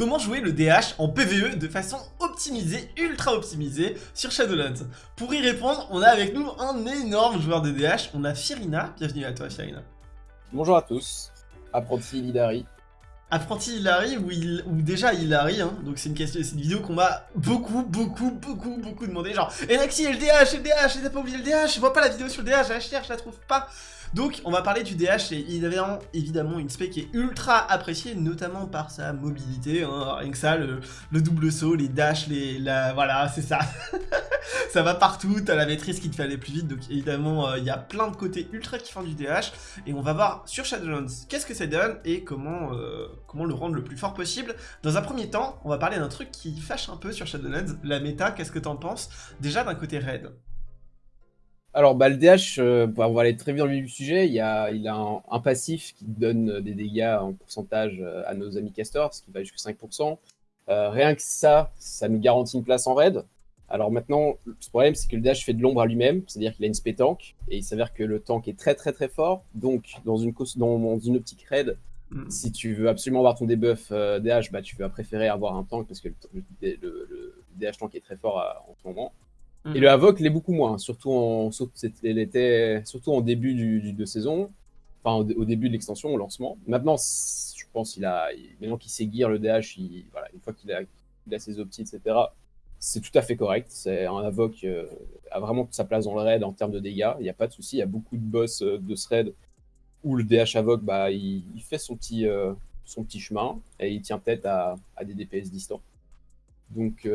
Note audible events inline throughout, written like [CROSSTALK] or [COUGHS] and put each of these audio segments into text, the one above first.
comment jouer le DH en PvE de façon optimisée, ultra optimisée sur Shadowlands. Pour y répondre, on a avec nous un énorme joueur de DH, on a Firina. Bienvenue à toi Firina. Bonjour à tous, apprenti Lidari. Apprenti Hilary ou, il, ou déjà Hilary, hein. donc c'est une, question, une vidéo qu'on m'a beaucoup, beaucoup, beaucoup, beaucoup demandé, genre « Enaxi, LDH, LDH, t'as pas oublié le DH, je vois pas la vidéo sur le DH, je la cherche, je la trouve pas !» Donc on va parler du DH et avait évidemment une spec qui est ultra appréciée, notamment par sa mobilité, hein, rien que ça, le, double saut, les dash, les, la, voilà, c'est ça. [LAUGHS] ça va partout, t'as la maîtrise qui te fait aller plus vite, donc évidemment euh, il y a plein de côtés ultra kiffants du DH, et on va voir sur Shadowlands qu'est-ce que ça donne et comment, euh, comment le rendre le plus fort possible. Dans un premier temps, on va parler d'un truc qui fâche un peu sur Shadowlands, la méta, qu'est-ce que t'en penses? Déjà d'un côté raid. Alors, bah, le DH, euh, on va aller très vite dans le vif du sujet. Il, a, il a un, passif qui donne des dégâts en pourcentage euh, à nos amis casters, ce qui va jusqu'à 5%. Euh, rien que ça, ça nous garantit une place en raid. Alors maintenant, le problème, c'est que le DH fait de l'ombre à lui-même, c'est-à-dire qu'il a une spé tank, et il s'avère que le tank est très très très fort. Donc, dans une, dans, une optique raid, mm. si tu veux absolument avoir ton debuff DH, bah, tu vas préférer avoir un tank parce que le, DH tank est très fort en ce moment. Et le Havoc l'est beaucoup moins, surtout en, surtout en début de saison, enfin au, début de l'extension, au lancement. Maintenant, je pense qu'il a, maintenant qu'il sait le DH, une fois qu'il a, a, ses optis, etc., c'est tout à fait correct. C'est un Havoc euh, a vraiment sa place dans le raid en termes de dégâts. Il n'y a pas de souci. Il y a beaucoup de boss euh, de ce raid où le DH Havoc, bah, il, fait son petit, euh, son petit chemin et il tient tête à, à des DPS distants. Donc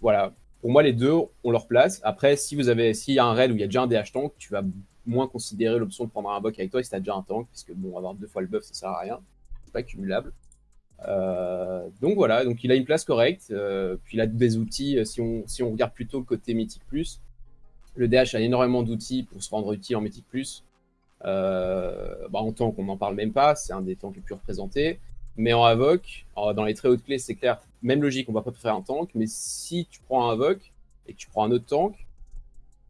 voilà, pour moi, les deux ont leur place. Après, si vous avez, s'il y a un raid où il y a déjà un DH tank, tu vas moins considérer l'option de prendre un buck avec toi si tu as déjà un tank, parce que bon, avoir deux fois le buff, ça sert à rien. C'est pas cumulable. Euh, donc voilà, donc il a une place correcte. Euh, puis il a des outils. Euh, si on, si on regarde plutôt côté Mythic Plus, le DH a énormément d'outils pour se rendre utile en Mythic Plus. bah en tank, on n'en parle même pas. C'est un des tanks les plus représentés. Mais en Havoc, dans les très hautes clés, c'est clair, même logique, on va pas faire un tank, mais si tu prends un Havoc et que tu prends un autre tank,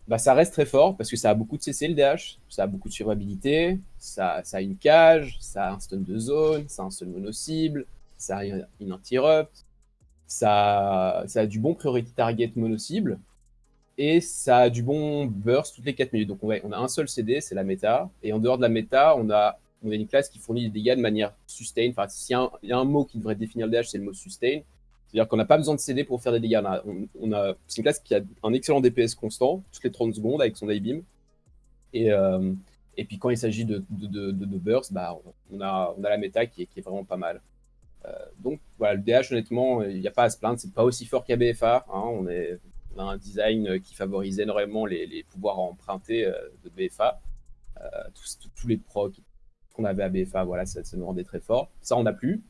bah ça reste très fort parce que ça a beaucoup de CC le DH, ça a beaucoup de survivabilité, ça, ça, a une cage, ça a un stun de zone, ça a un stun mono-cible, ça a une interrupt, ça, ça a du bon priority target mono-cible, et ça a du bon burst toutes les 4 minutes. Donc on a un seul CD, c'est la méta, et en dehors de la méta, on a on a une classe qui fournit des dégâts de manière sustain. Enfin, s'il y, a un mot qui devrait définir le DH, c'est le mot sustain. C'est-à-dire qu'on n'a pas besoin de CD pour faire des dégâts. On a, c'est une classe qui a un excellent DPS constant, toutes les 30 secondes avec son I-beam. Et, euh, et puis quand il s'agit de, de, burst, bah, on, a, la méta qui est, vraiment pas mal. Euh, donc voilà, le DH, honnêtement, il n'y a pas à se plaindre. C'est pas aussi fort qu'à BFA. Hein. on, a un design qui favorise énormément les, pouvoirs empruntés euh, de BFA. tous, tous, les procs, qu'on avait à BFA, voilà, ça, nous rendait très fort. Ça, on n'a plus.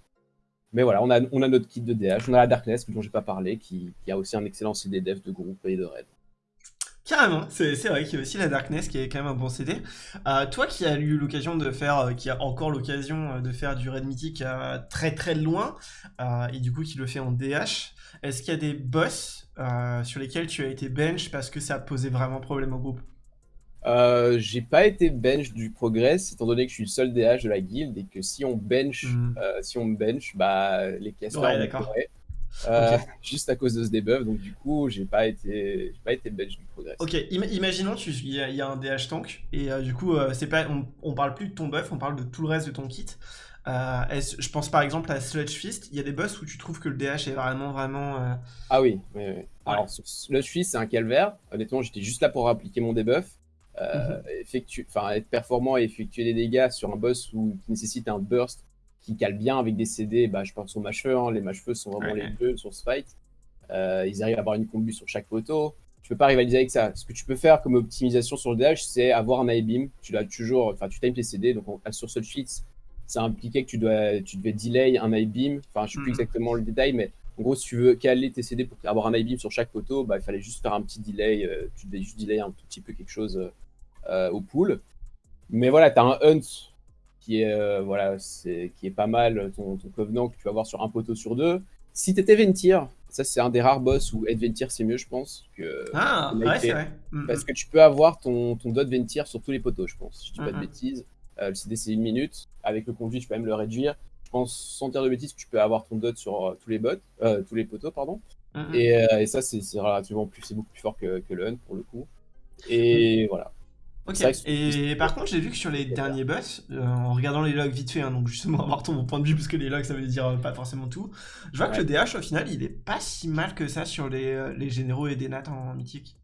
Mais voilà, on a, on a notre kit de DH, on a la Darkness, dont j'ai pas parlé, qui, a aussi un excellent CD dev de groupe et de raid. Carrément, c'est vrai qu'il y a aussi la Darkness qui est quand même un bon CD. Euh, toi qui as eu l'occasion de faire, euh, qui a encore l'occasion euh, de faire du raid mythique très très loin, et du coup qui le fait en DH, est-ce qu'il y a des boss sur lesquels tu as été bench parce que ça posait vraiment problème au groupe? Euh, j'ai pas été bench du Progress, étant donné que je suis le seul DH de la guild et que si on bench, hmm. euh, si on bench, bah les casters ouais, euh, juste à cause de ce debuff. Donc du coup, j'ai pas été, pas été bench du Progress. Ok, imaginons il y, a un DH tank et du coup, c'est pas, on, on, parle plus de ton buff, on parle de tout le reste de ton kit. je pense par exemple à Sludge Fist, il y a des boss où tu trouves que le DH est vraiment vraiment. Ah oui, oui, oui. Alors Sludge Fist, c'est un calvaire. Honnêtement, j'étais juste là pour appliquer mon debuff. Euh, enfin, être performant et effectuer des dégâts sur un boss où, qui nécessite un burst qui cale bien avec des CD, bah, je pense aux mâcheux, hein. les mâcheux sont vraiment les deux sur ce fight. Euh, ils arrivent à avoir une combu sur chaque photo. Tu peux pas rivaliser avec ça. Ce que tu peux faire comme optimisation sur le DH, c'est avoir un I-beam. Tu l'as toujours, enfin, tu times tes CD. Donc, sur ce sheets, ça impliquait que tu, dois, tu devais delay un I-beam. Enfin, je sais plus mhm. exactement le détail, mais en gros, si tu veux caler tes CD pour avoir un I-beam sur chaque photo, bah, il fallait juste faire un petit delay. Euh, tu devais juste delay un tout petit peu quelque chose au pool. Mais voilà, tu as un Hunt qui est, euh, voilà, c'est, qui est pas mal, ton, ton Covenant que tu vas voir sur un poteau sur deux. Si tu étais Ventir, ça c'est un des rares boss où être Ventir c'est mieux, je pense. Que ah, ouais, c'est vrai. Mm, Parce mm. que tu peux avoir ton, ton dot Ventir sur tous les poteaux, je pense, si je dis pas de mm, bêtises. Euh, le CD c'est une minute. Avec le conduit, tu peux même le réduire. Je pense, sans dire de bêtises, que tu peux avoir ton dot sur euh, tous les bots, euh, tous les poteaux, pardon. Et, euh, et ça, c'est relativement plus, c'est beaucoup plus fort que, que le hunt pour le coup. Et voilà. Ok, et par contre, j'ai vu que sur les derniers boss, euh, en regardant les logs vite fait, hein, donc justement [LAUGHS] avoir ton point de vue, parce que les logs ça veut dire euh, pas forcément tout, je vois que le DH au final il est pas si mal que ça sur les, euh, les généraux et des nats en mythique.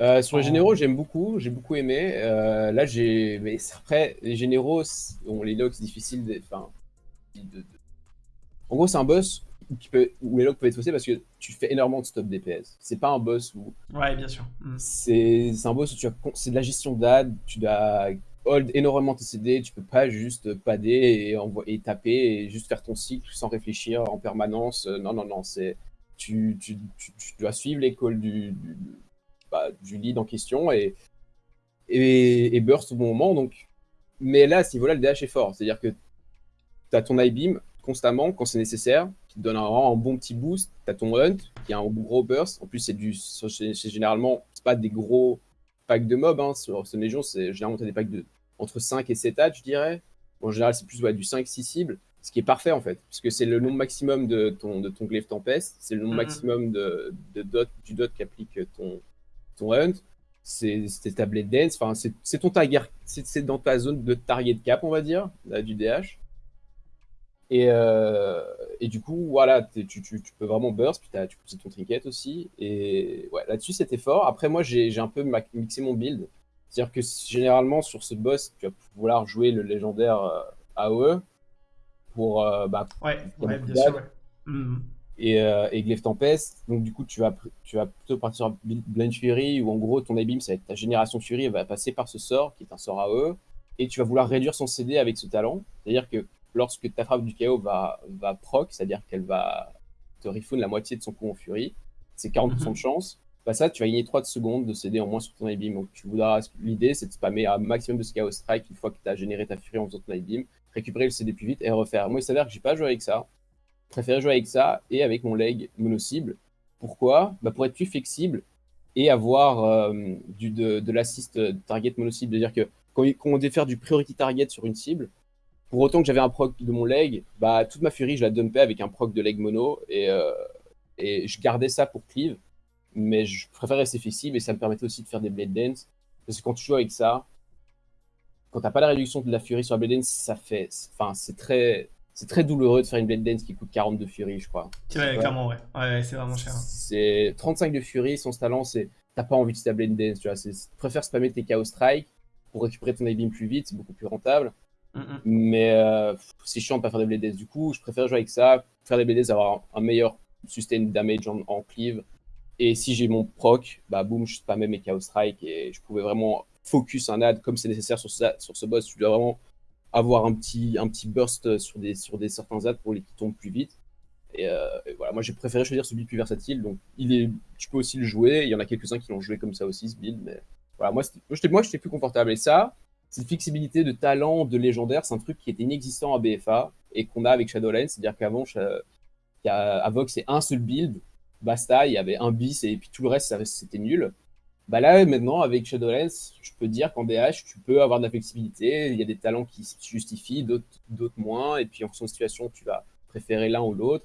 Euh, sur les généraux, j'aime beaucoup, j'ai beaucoup aimé. Euh, là, j'ai. Mais après, les généraux, bon, les logs, c'est difficile. de- Enfin. de- En gros, c'est un boss qui peut... où les logs peuvent être faussés parce que tu fais énormément de stop DPS. C'est pas un boss où. Ouais, bien sûr. Mm. C'est un boss où tu as... c'est de la gestion d'ad, tu dois hold énormément tes CD, tu peux pas juste pader et, taper et juste faire ton cycle sans réfléchir en permanence. Euh, Non, non, non, c'est. Tu, tu, tu, tu dois suivre les calls du, du, bah, du lead en question et, et, et burst au bon moment. Donc... Mais là, à ce niveau-là, le DH est fort. C'est-à-dire que tu as ton I-beam constamment quand c'est nécessaire, qui te donne un, bon petit boost. Tu as ton hunt, qui a un gros burst. En plus, c'est du, c'est généralement c'est pas des gros packs de mobs. Hein. Sur ce Légion, c'est généralement t'as des packs de entre 5 et 7 hats, je dirais. En général, c'est plus ouais, du 5-6 cibles, ce qui est parfait en fait, parce que c'est le nombre maximum de ton, de ton glaive tempeste, c'est le nombre Mhm. maximum de, de dot, du dot qu'applique ton, ton hunt, c'est ta blade dance, enfin, c'est ton target, c'est c'est dans ta zone de target cap, on va dire, là, du DH. Et, euh, et du coup, voilà, tu, tu, tu peux vraiment burst, puis t'as- tu pousses ton trinket aussi. Et ouais, là-dessus, c'était fort. Après, moi, j'ai un peu mixé mon build. C'est-à-dire que généralement, sur ce boss, tu vas vouloir jouer le légendaire euh, AOE pour, euh, bah, Ouais, Comme ouais, bien sûr. ouais. Mm. et, et Glaive Tempest. Donc, du coup, tu vas, tu vas plutôt partir sur Blind Fury, où en gros, ton Abeam, ça va être ta génération Fury, elle va passer par ce sort, qui est un sort AOE, et tu vas vouloir réduire son CD avec ce talent. C'est-à-dire que lorsque ta frappe du KO va, va proc, c'est-à-dire qu'elle va te refoon la moitié de son coup en Fury, c'est 40% Mhm. de chance. Bah ça, tu vas gagner 3 secondes de CD en moins sur ton Abeam. Donc, tu voudras, l'idée, c'est de spammer un maximum de ce KO Strike une fois que tu as généré ta Fury en faisant ton Abeam, récupérer le CD plus vite et refaire. Moi, il s'avère que j'ai pas joué avec ça. Je préfère jouer avec ça et avec mon leg mono-cible. Pourquoi? Bah Pour être plus flexible et avoir euh, du, de, de l'assist target mono-cible. C'est-à-dire que quand, quand on devait faire du priority target sur une cible, pour autant que j'avais un proc de mon leg, bah, toute ma fury, je la dumpais avec un proc de leg mono et, euh, et je gardais ça pour cleave. Mais je préfère rester flexible et ça me permettait aussi de faire des blade dance. Parce que quand tu joues avec ça, quand t'as pas la réduction de la fury sur la blade dance, ça fait. Enfin, c'est très. C'est très douloureux de faire une blade dance qui coûte 40 de fury, je crois. Ouais, clairement, ouais. Ouais, ouais, c'est vraiment cher. hein. C'est 35 de Fury, son talent, c'est t'as pas envie de ta Blade Dance, tu vois. Tu préfères spammer tes Chaos Strike pour récupérer ton Beam plus vite, c'est beaucoup plus rentable. Mais euh, c'est chiant de pas faire des Blade Dance. Du coup, je préfère jouer avec ça, faire des Blade Dance, avoir un, meilleur sustain damage en, en cleave. Et si j'ai mon proc, bah boum, je spammais mes Chaos Strike et je pouvais vraiment focus un ad comme c'est nécessaire sur, ça, sur ce boss. Tu dois vraiment avoir un petit, un petit burst sur des, sur des certains ads pour les qui tombent plus vite. Et, euh, voilà, moi j'ai préféré choisir ce build plus versatile. Donc il est, tu peux aussi le jouer. Il y en a quelques-uns qui l'ont joué comme ça aussi, ce build. Mais voilà, moi, j'étais plus confortable. Et ça, cette flexibilité de talent, de légendaire, c'est un truc qui était inexistant à BFA et qu'on a avec Shadowlands. C'est-à-dire qu'avant, Vox, c'est un seul build, basta, il y avait un bis et puis tout le reste, c'était nul. Bah là, maintenant, avec Shadowlands, je peux dire qu'en DH, tu peux avoir de la flexibilité. Il y a des talents qui se justifient, d'autres moins. Et puis en fonction de situation, tu vas préférer l'un ou l'autre.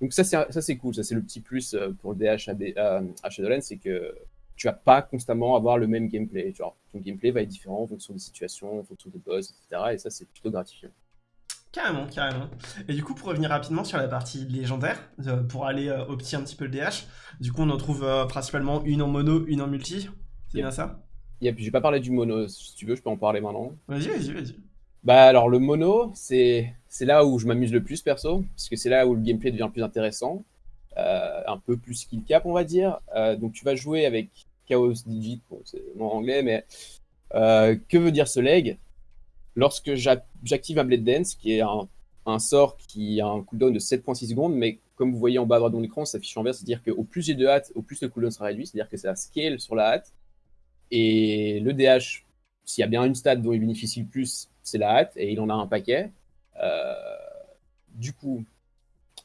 Donc ça, c'est cool. Ça, c'est le petit plus euh, pour le DH à, à- à Shadowlands, c'est que tu vas pas constamment avoir le même gameplay. Genre, ton gameplay va être différent en fonction des situations, en fonction des boss, etc. Et ça, c'est plutôt gratifiant. Carrément, carrément. Et du coup, pour revenir rapidement sur la partie légendaire, euh, pour aller euh, un petit peu le DH, du coup, on en trouve euh, principalement une en mono, une en multi. C'est Yep. bien ça? Puis, j'ai pas parlé du mono. Si tu veux, je peux en parler maintenant. Vas-y, vas-y, vas-y. Bah alors le mono, c'est c'est là où je m'amuse le plus perso, parce que c'est là où le gameplay devient le plus intéressant, euh, un peu plus skill cap on va dire. Donc tu vas jouer avec Chaos Digit, bon c'est en anglais, mais euh, que veut dire ce leg? Lorsque j'a- j'active un Blade Dance, qui est un, sort qui a un cooldown de 7.6 secondes, mais comme vous voyez en bas à droite de mon écran, ça s'affiche en vert, c'est-à-dire qu'au plus j'ai de hâte, au plus le cooldown sera réduit, c'est-à-dire que ça scale sur la hâte. Et le DH, s'il y a bien une stat dont il bénéficie le plus, c'est la hâte, et il en a un paquet. Euh, du coup,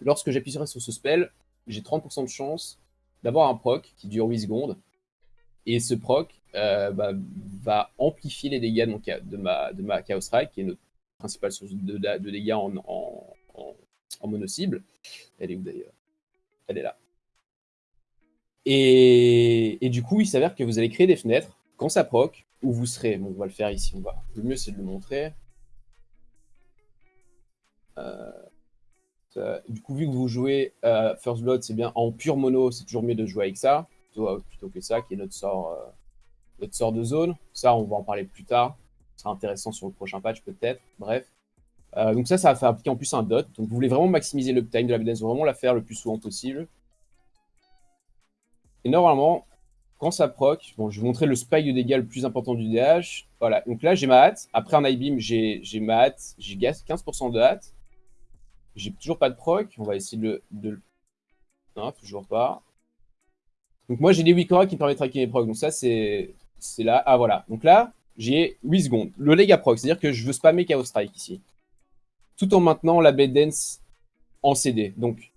lorsque j'appuierai sur ce spell, j'ai 30% de chance d'avoir un proc qui dure 8 secondes. Et ce proc euh, bah, va amplifier les dégâts de, ma, Chaos Strike, qui est notre principale source de, dégâts en, mono-cible. Elle est où d'ailleurs? Elle est là. Et, du coup, il s'avère que vous allez créer des fenêtres quand ça proc, où vous serez. Bon, on va le faire ici. Le mieux, c'est de le montrer. Euh, du coup, vu que vous jouez euh, First Blood, c'est bien en pure mono, c'est toujours mieux de jouer avec ça, plutôt, que ça, qui est notre sort, euh, notre sort de zone. Ça, on va en parler plus tard. Ce sera intéressant sur le prochain patch, peut-être. Bref. donc ça, ça va faire appliquer en plus un dot. Donc vous voulez vraiment maximiser le time de la BDS, vraiment la faire le plus souvent possible. Et normalement, quand ça proc, bon, je vais vous montrer le spike de dégâts le plus important du DH. Voilà, donc là j'ai ma hâte. Après un beam, j'ai ma hâte, j'ai 15% de hâte. J'ai toujours pas de proc. On va essayer de, le... Non, toujours pas. Donc moi j'ai des Wikora qui me permettent de traquer mes procs. Donc ça c'est là. Ah voilà. Donc là j'ai 8 secondes. Le leg à proc, c'est-à-dire que je veux spammer Chaos Strike ici. Tout en maintenant la bed dance en CD. Donc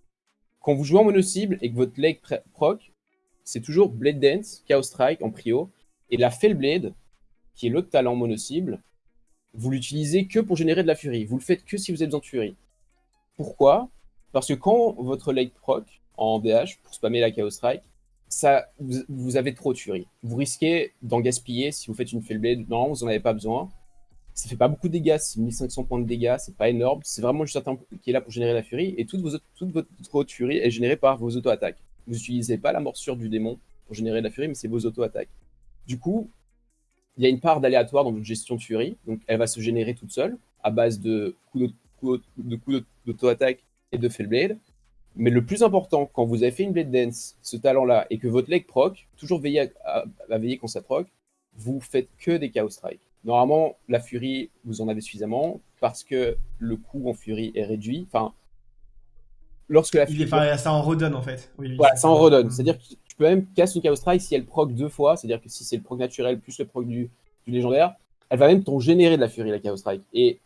quand vous jouez en mono cible et que votre leg proc, c'est toujours Blade Dance, Chaos Strike en prio. Et la Fellblade, qui est l'autre talent mono-cible, vous l'utilisez que pour générer de la furie. Vous le faites que si vous êtes de furie. Pourquoi? Parce que quand votre leg proc en DH, pour spammer la Chaos Strike, vous, avez trop de furie. Vous risquez d'en gaspiller si vous faites une Fellblade. Non, vous n'en avez pas besoin. Ça fait pas beaucoup de dégâts, c'est 1500 points de dégâts, c'est pas énorme. C'est vraiment juste un temps qui est là pour générer la furie. Et toute, vos, toute votre furie est générée par vos auto-attaques. Vous n'utilisez pas la morsure du démon pour générer de la furie, mais c'est vos auto-attaques. Du coup, il y a une part d'aléatoire dans votre gestion de furie, donc elle va se générer toute seule, à base de coups d'auto-attaque et de Fellblade. Mais le plus important, quand vous avez fait une Blade Dance, ce talent-là, et que votre leg proc, toujours veiller à, veiller quand ça proc, vous faites que des Chaos Strike. Normalement, la furie, vous en avez suffisamment, parce que le coût en furie est réduit. Enfin, lorsque la Il est, ça en redonne en fait. voilà, ça en redonne. C'est-à-dire que tu peux même casser une Chaos Strike si elle proc deux fois, c'est-à-dire que si c'est le proc naturel plus le proc du, légendaire, elle va même t'en générer de la furie, la Chaos Strike. Et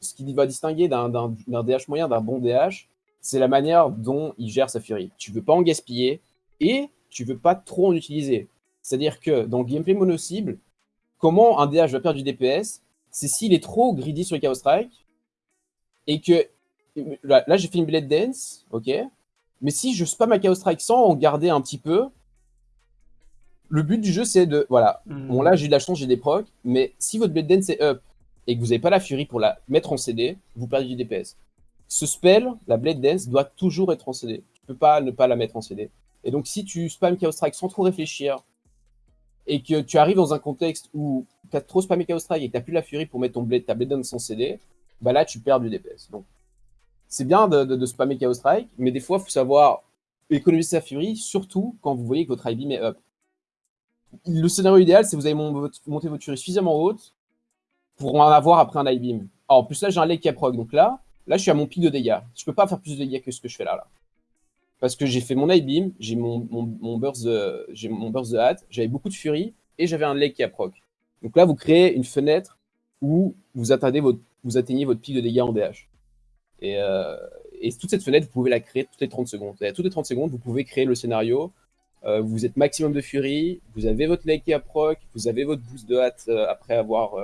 ce qui va distinguer d'un DH moyen d'un bon DH, c'est la manière dont il gère sa furie. Tu veux pas en gaspiller et tu veux pas trop en utiliser. C'est-à-dire que dans le gameplay mono-cible, comment un DH va perdre du DPS, c'est s'il est trop greedy sur le Chaos Strike et que Là, j'ai fait une Blade Dance, ok. Mais si je spam ma Chaos Strike sans en garder un petit peu, le but du jeu, c'est de... Voilà. Bon, là, j'ai de la chance, j'ai des procs. Mais si votre Blade Dance est up et que vous n'avez pas la Fury pour la mettre en CD, vous perdez du DPS. Ce spell, la Blade Dance, doit toujours être en CD. Tu peux pas ne pas la mettre en CD. Et donc, si tu spam Chaos Strike sans trop réfléchir, et que tu arrives dans un contexte où tu as trop spammé Chaos Strike et que tu plus la Fury pour mettre ton blade, ta Blade Dance en CD, bah là, tu perds du DPS. Donc, c'est bien de, spammer Chaos Strike, mais des fois, il faut savoir économiser sa furie, surtout quand vous voyez que votre beam est up. Le scénario idéal, c'est que vous avez monté votre furie suffisamment haute pour en avoir après un beam. en plus, là, j'ai un leg qui proc, donc là, là, je suis à mon pic de dégâts. Je peux pas faire plus de dégâts que ce que je fais là. là. Parce que j'ai fait mon beam, j'ai mon, mon, burst de, hâte, j'avais beaucoup de furie, et j'avais un leg qui proc. Donc là, vous créez une fenêtre où vous atteignez votre, vous pic de dégâts en DH. Euh, et, toute cette fenêtre, vous pouvez la créer toutes les 30 secondes. Et à toutes les 30 secondes, vous pouvez créer le scénario. Euh, vous êtes maximum de furie, vous avez votre leg qui proc, vous avez votre boost de hâte euh, après avoir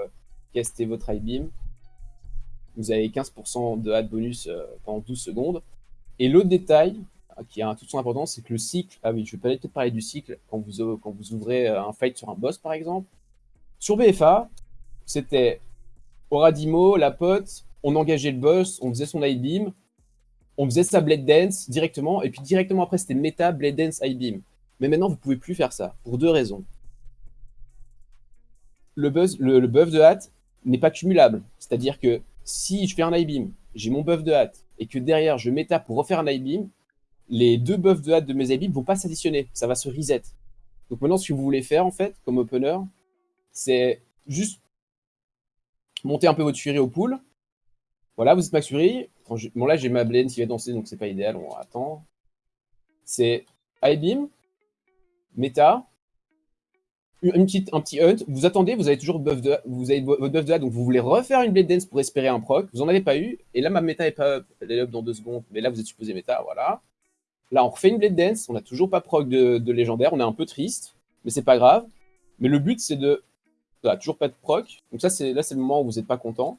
casté votre high beam. Vous avez 15% de hâte bonus pendant 12 secondes. Et l'autre détail, qui a toute son importance, c'est que le cycle, ah oui, je vais peut-être parler du cycle quand vous, quand vous ouvrez un fight sur un boss par exemple. Sur BFA, c'était Oradimo, la pote, on engageait le boss, on faisait son high beam, on faisait sa blade dance directement, et puis directement après c'était méta blade dance high beam. Mais maintenant vous pouvez plus faire ça, pour deux raisons. Le, buzz, le, buff de hâte n'est pas cumulable, c'est-à-dire que si je fais un high beam, j'ai mon buff de hâte, et que derrière je méta pour refaire un high beam, les deux buffs de hâte de mes high beams vont pas s'additionner, ça va se reset. Donc maintenant ce que vous voulez faire en fait, comme opener, c'est juste monter un peu votre furie au pool, voilà, vous êtes max fury. Bon, là, j'ai ma Blaine qui va danser, donc c'est pas idéal. On attend. C'est high beam, méta, une petite, un petit hunt. Vous attendez, vous avez toujours buff de, vous avez votre buff de là, donc vous voulez refaire une Blade Dance pour espérer un proc. Vous en avez pas eu. Et là, ma méta est pas up. Elle est up dans deux secondes. Mais là, vous êtes supposé méta, voilà. Là, on refait une Blade Dance. On n'a toujours pas proc de, légendaire. On est un peu triste, mais c'est pas grave. Mais le but, c'est de... Toujours pas de proc. Donc ça, c'est là, c'est le moment où vous n'êtes pas content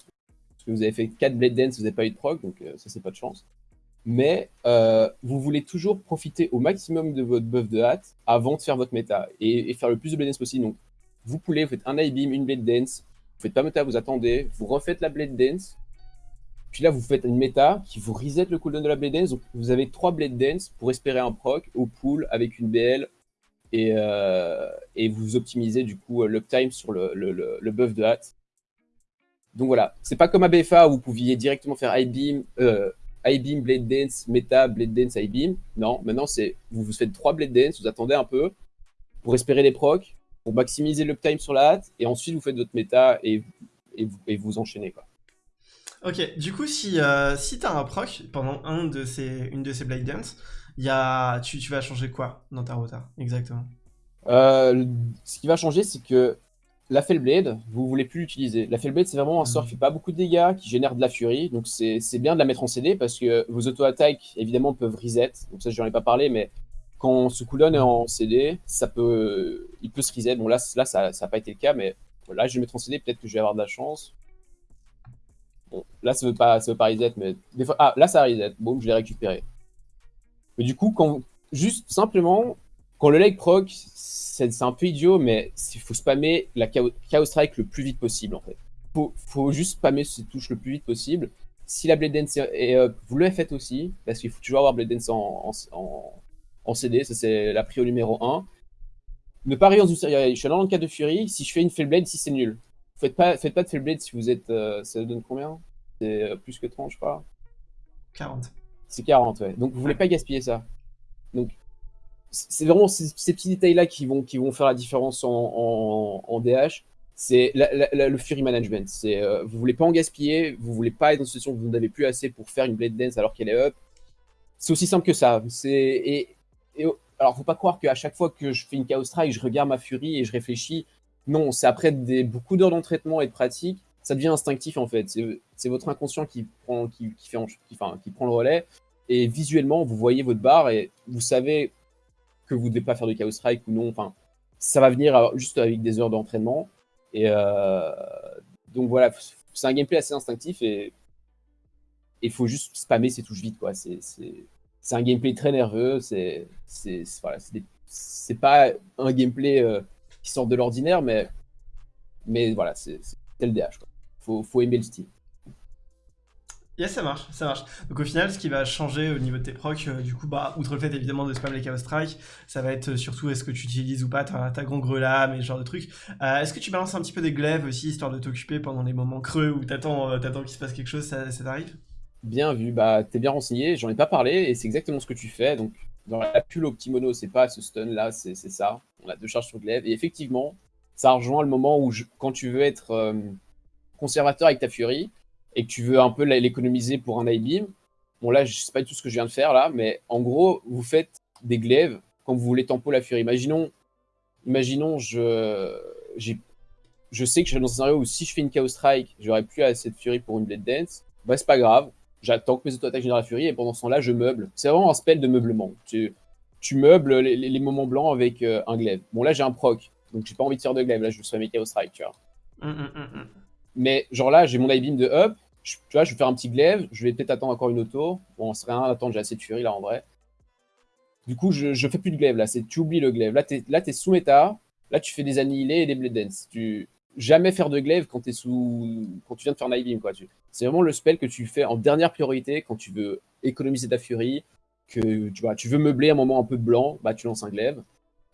vous avez fait 4 Blade Dance, vous n'avez pas eu de proc, donc euh, ça c'est pas de chance. Mais euh, vous voulez toujours profiter au maximum de votre buff de hâte avant de faire votre méta et, faire le plus de blade dance possible. Donc, vous pouvez, vous faites un high beam, une blade dance, vous faites pas méta, vous attendez, vous refaites la blade dance, puis là vous faites une méta qui vous reset le cooldown de la blade dance. Donc, vous avez trois blade dance pour espérer un proc au pool avec une BL et, euh, et vous optimisez du coup l'uptime sur le, le, buff de hâte. Donc voilà, c'est pas comme à BFA où vous pouviez directement faire high beam, euh, beam, Blade Dance, Meta, Blade Dance, high beam. Non, maintenant c'est vous vous faites trois Blade Dance, vous attendez un peu pour espérer les procs, pour maximiser l'uptime sur la hâte, et ensuite vous faites votre méta et, et, vous, et vous enchaînez quoi. Ok, du coup, si, euh, si tu as un proc pendant un de ces, une de ces Blade Dance, y a, tu, tu vas changer quoi dans ta rota exactement? Euh, Ce qui va changer, c'est que la Fellblade, vous voulez plus l'utiliser. La Fellblade, c'est vraiment un sort qui fait pas beaucoup de dégâts, qui génère de la furie. Donc c'est bien de la mettre en CD parce que vos auto-attaques, évidemment, peuvent reset. Donc ça, j'en ai pas parlé, mais quand ce cooldown est en CD, ça peut, il peut se reset. Bon, là, là ça n'a pas été le cas, mais là, je vais mettre en CD. Peut-être que je vais avoir de la chance. Bon, là, ça veut veut pas reset, mais des fois... Ah, là, ça reset. Bon, je l'ai récupéré. Mais du coup, quand... juste simplement, quand le leg proc, c'est un peu idiot, mais il faut spammer la Chaos, Strike le plus vite possible, en fait. Faut, faut juste spammer ces touches le plus vite possible. Si la Blade Dance est up, vous le faites aussi, parce qu'il faut toujours avoir Blade Dance en, en, CD, ça c'est la prio numéro 1. Ne pas rire en Je suis dans le cas de Fury, si je fais une Fellblade, si c'est nul. Faites pas, faites pas de Fellblade si vous êtes... Euh, ça donne combien? C'est euh, plus que 30, je crois 40. C'est 40, ouais. Donc vous voulez pas gaspiller ça. Donc c'est vraiment ces, petits détails-là qui vont, qui vont faire la différence en, DH. C'est le Fury Management. C'est euh, vous voulez pas en gaspiller, vous voulez pas être dans une situation où vous n'avez plus assez pour faire une Blade Dance alors qu'elle est up. C'est aussi simple que ça. Et, et, alors, faut pas croire qu'à chaque fois que je fais une Chaos Strike, je regarde ma Fury et je réfléchis. Non, c'est après des, beaucoup d'heures d'entraînement et de pratique, ça devient instinctif en fait. C'est votre inconscient qui prend, qui, fait, qui, enfin, qui prend le relais. Et visuellement, vous voyez votre barre et vous savez que vous ne devez pas faire de Chaos Strike ou non. Enfin, ça va venir juste avec des heures d'entraînement. Et euh, donc voilà, c'est un gameplay assez instinctif et il faut juste spammer ses touches vite. quoi. C'est un gameplay très nerveux. C'est voilà, pas un gameplay euh, qui sort de l'ordinaire, mais, mais voilà, c'est le DH. Il faut, faut aimer le style. Yes, ça marche, ça marche. Donc au final, ce qui va changer au niveau de tes procs, euh, du coup, bah, outre le fait évidemment de spam les Chaos Strike, ça va être euh, surtout est-ce que tu utilises ou pas ta, ta grelame et ce genre de trucs. Euh, est-ce que tu balances un petit peu des glaives aussi, histoire de t'occuper pendant les moments creux où t'attends t'attends qu'il se passe quelque chose, ça, t'arrive? Bien vu, bah t'es bien renseigné, j'en ai pas parlé et c'est exactement ce que tu fais. Donc dans la pull Optimono, c'est pas ce stun là, c'est ça. On a deux charges sur glaive et effectivement, ça rejoint le moment où quand tu veux être conservateur avec ta furie, et que tu veux un peu l'économiser pour un iBeam, bon là, je sais pas du tout ce que je viens de faire là, mais en gros, vous faites des glaives quand vous voulez tempo la furie. Imaginons, imaginons je, je sais que je suis dans un scénario où si je fais une Chaos Strike, j'aurais plus assez de furie pour une Blade Dance. Bah, c'est pas grave. J'attends que mes auto-attaques génèrent la furie et pendant ce temps-là, je meuble. C'est vraiment un spell de meublement. Tu, tu meubles les, moments blancs avec euh, un glaive. Bon, là, j'ai un proc, donc j'ai pas envie de faire de glaive. Là, je vais mes Chaos Strike, tu vois. Hum, hum, hum, mais genre là, j'ai mon iBeam de up. tu vois, je vais faire un petit glaive. Je vais peut-être attendre encore une auto. Bon, c'est rien à attendre, j'ai assez de furie là en vrai. Du coup, je, je fais plus de glaive là. Tu oublies le glaive. Là, tu es, sous méta. Là, tu fais des annihilés et des blade dance. Tu jamais faire de glaive quand, es sous... quand tu viens de faire un iBeam. C'est vraiment le spell que tu fais en dernière priorité quand tu veux économiser ta furie. Que tu, vois, tu veux meubler un moment un peu blanc, bah, tu lances un glaive.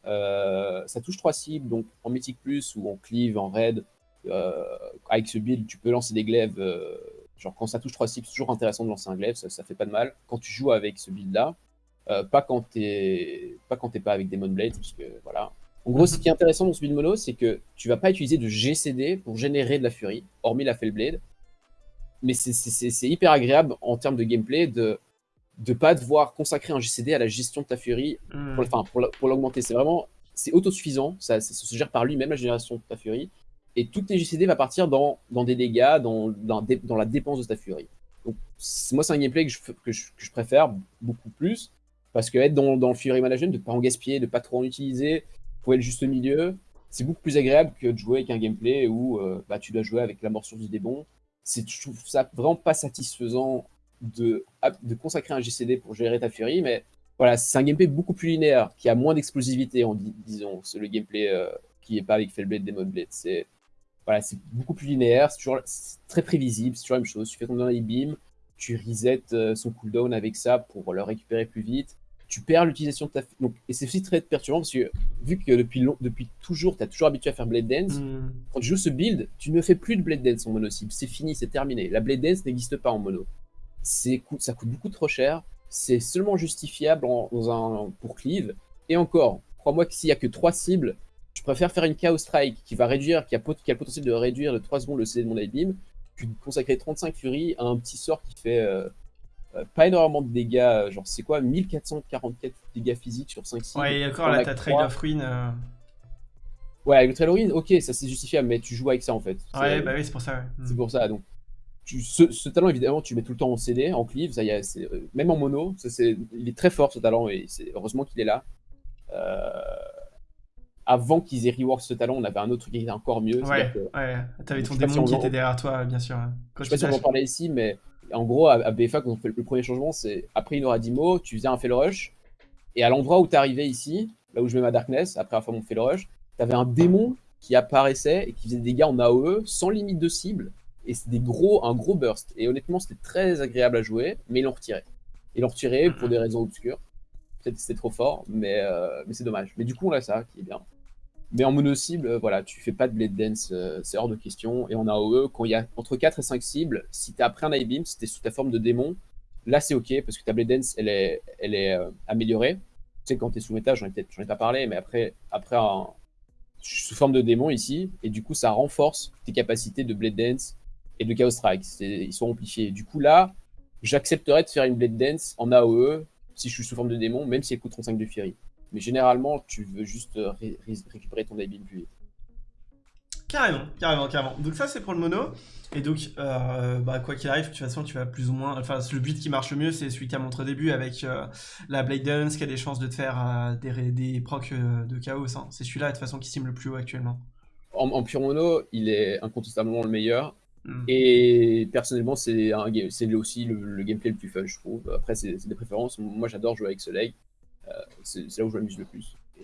Euh, ça touche trois cibles, donc en mythique plus ou en cleave, en raid. Euh, avec ce build, tu peux lancer des glaives. Euh, genre quand ça touche 3 cibles, c'est toujours intéressant de lancer un glaive, ça, fait pas de mal. Quand tu joues avec ce build-là, euh, pas quand t'es pas quand pas avec Demon Blade, parce que voilà. En gros, ce qui est intéressant dans ce build mono, c'est que tu vas pas utiliser de GCD pour générer de la furie, hormis la Fellblade. Mais c'est hyper agréable en termes de gameplay de ne pas devoir consacrer un GCD à la gestion de ta furie, hmm. pour, enfin, pour l'augmenter. C'est vraiment, c'est autosuffisant, ça, ça, se gère par lui-même la génération de ta furie et tout tes GCD va partir dans, dans des dégâts, dans, dans, la dépense de ta furie. Donc, moi, c'est un gameplay que je, que, je, préfère beaucoup plus, parce que être dans, dans le Fury Management, de ne pas en gaspiller, de ne pas trop en utiliser, pour être juste au milieu, c'est beaucoup plus agréable que de jouer avec un gameplay où euh, bah, tu dois jouer avec la morsure du démon. Je trouve ça vraiment pas satisfaisant de, de consacrer un GCD pour gérer ta furie, mais voilà, c'est un gameplay beaucoup plus linéaire, qui a moins d'explosivité, en disons. C'est le gameplay euh, qui n'est pas avec Fellblade, Demon Blade. Voilà, c'est beaucoup plus linéaire, c'est toujours très prévisible, c'est toujours la même chose. Tu fais ton dernier beam, tu resets euh, son cooldown avec ça pour le récupérer plus vite. Tu perds l'utilisation de ta... Donc, et c'est aussi très perturbant parce que vu que depuis, long... depuis toujours, tu as toujours habitué à faire Blade Dance, hmm. quand tu joues ce build, tu ne fais plus de Blade Dance en mono cible. C'est fini, c'est terminé. La Blade Dance n'existe pas en mono. Ça coûte beaucoup trop cher. C'est seulement justifiable en... dans un... pour Cleave. Et encore, crois-moi que s'il n'y a que 3 cibles, préfère faire une Chaos Strike qui va réduire, qui a, qui a le potentiel de réduire de 3 secondes le CD de mon Beam, que de consacrer 35 Fury à un petit sort qui fait euh, euh, pas énormément de dégâts, euh, genre c'est quoi 1444 dégâts physiques sur 5 cibles. Ouais, d'accord, là t'as Trade of Ruin. Ouais, avec le Trade of Ruin, ok, ça c'est justifiable, mais tu joues avec ça en fait. Ouais, bah oui, c'est pour ça, ouais. C'est pour ça, donc. Tu, ce, talent, évidemment, tu mets tout le temps en CD, en cleave, ça y est, même en mono, ça, il est très fort ce talent, et c'est heureusement qu'il est là. Euh, avant qu'ils aient rework ce talent, on avait un autre truc qui était encore mieux. Ouais, ouais. T'avais ton démon qui était derrière toi, bien sûr. je sais pas si on en parlait ici, mais en gros, à, BFA, quand on fait le premier changement, c'est après une aura d'IMO, tu faisais un fail rush, et à l'endroit où t'arrivais ici, là où je mets ma darkness, après avoir fait mon fail rush, t'avais un démon qui apparaissait et qui faisait des dégâts en AOE sans limite de cible, et c'était gros, un gros burst. Et honnêtement, c'était très agréable à jouer, mais ils l'ont retiré. Ils l'ont retiré pour des raisons obscures. Peut-être que c'était trop fort, mais, euh, mais c'est dommage. Mais du coup, on a ça qui est bien. Mais en mono cible, euh, voilà, tu fais pas de blade dance, euh, c'est hors de question. Et en AOE, quand il y a entre 4 et 5 cibles, si tu as après un eye beam, si tu sous ta forme de démon, là c'est ok parce que ta blade dance elle est, euh, améliorée. Tu sais, quand tu es sous méta, j'en ai peut-être pas parlé, mais après, après je suis sous forme de démon ici, et du coup ça renforce tes capacités de blade dance et de chaos strike. Ils sont amplifiés. Du coup là, j'accepterais de faire une blade dance en AOE si je suis sous forme de démon, même si elle coûte 35 de Fury. Mais généralement, tu veux juste euh, récupérer ton habile plus Carrément, carrément, carrément. Donc ça, c'est pour le mono. Et donc, euh, bah, quoi qu'il arrive, de toute façon, tu vas plus ou moins... Enfin, le build qui marche le mieux, c'est celui qui a montré au début avec euh, la Blade Dance, qui a des chances de te faire des, des procs de chaos. Hein. C'est celui-là, de toute façon, qui sim le plus haut actuellement. En, pure mono, il est incontestablement le meilleur. Hmm. Et personnellement, c'est aussi le, gameplay le plus fun, je trouve. Après, c'est des préférences. Moi, j'adore jouer avec. Euh, c'est là où je m'amuse le plus. Euh,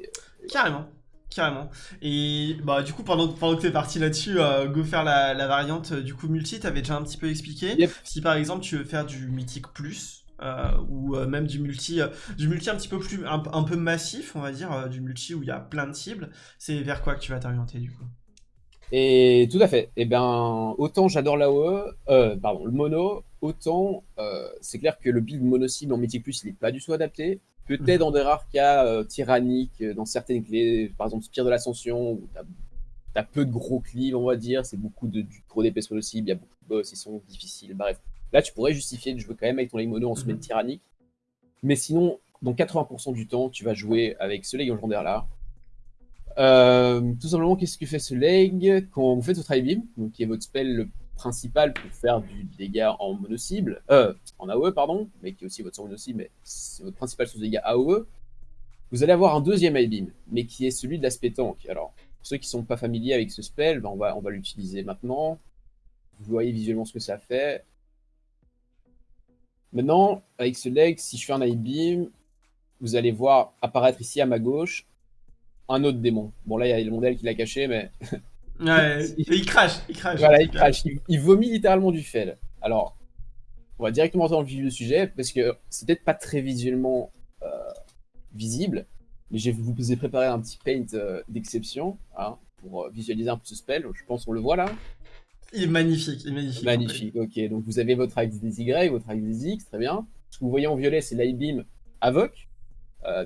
Carrément. Carrément. Et bah du coup pendant, pendant que t'es parti là-dessus, euh, go faire la, variante du coup multi, t'avais déjà un petit peu expliqué. Si par exemple tu veux faire du mythique plus, ou même du multi, du multi un petit peu plus, un, peu massif, on va dire, du multi où il y a plein de cibles, c'est vers quoi que tu vas t'orienter du coup? Et tout à fait. Et eh ben autant j'adore l'AOE, pardon, le mono, autant c'est clair que le build mono cible en mythique plus il est pas du tout adapté. Peut-être dans des rares cas euh, tyranniques, euh, dans certaines clés, par exemple Spire de l'Ascension, où tu as, peu de gros cleaves, on va dire, c'est beaucoup de, du gros d'épée sur le cible, il y a beaucoup de boss, ils sont difficiles, bref. Là, tu pourrais justifier de jouer quand même avec ton Mono en semaine mhm. tyrannique. Mais sinon, dans 80% du temps, tu vas jouer avec ce leg légendaire là. Euh, tout simplement, qu'est-ce que fait ce leg Quand vous faites votre high beam, donc qui est votre spell le principal pour faire du dégât en euh, en AOE, pardon, mais qui est aussi votre mono-cible, mais c'est votre principal source de dégâts AOE, vous allez avoir un deuxième high beam, mais qui est celui de l'aspect tank. Alors, pour ceux qui ne sont pas familiers avec ce spell, ben on va, on va l'utiliser maintenant. Vous voyez visuellement ce que ça fait. Maintenant, avec ce leg, si je fais un high beam, vous allez voir apparaître ici à ma gauche un autre démon. Bon, là, il y a le modèle qui l'a caché, mais [LAUGHS] Ouais, il crache, il crache. Voilà, il crache. Il, vomit littéralement du fel. Alors, on va directement dans le vif du sujet, parce que c'est peut-être pas très visuellement euh, visible, mais je vous ai préparé un petit paint euh, d'exception hein, pour euh, visualiser un peu ce spell. Je pense qu'on le voit là. Il est magnifique, il est magnifique. Magnifique, ok. Donc vous avez votre axe des Y, votre axe des X, très bien. Ce que vous voyez en violet, c'est l'I-Beam Avoc,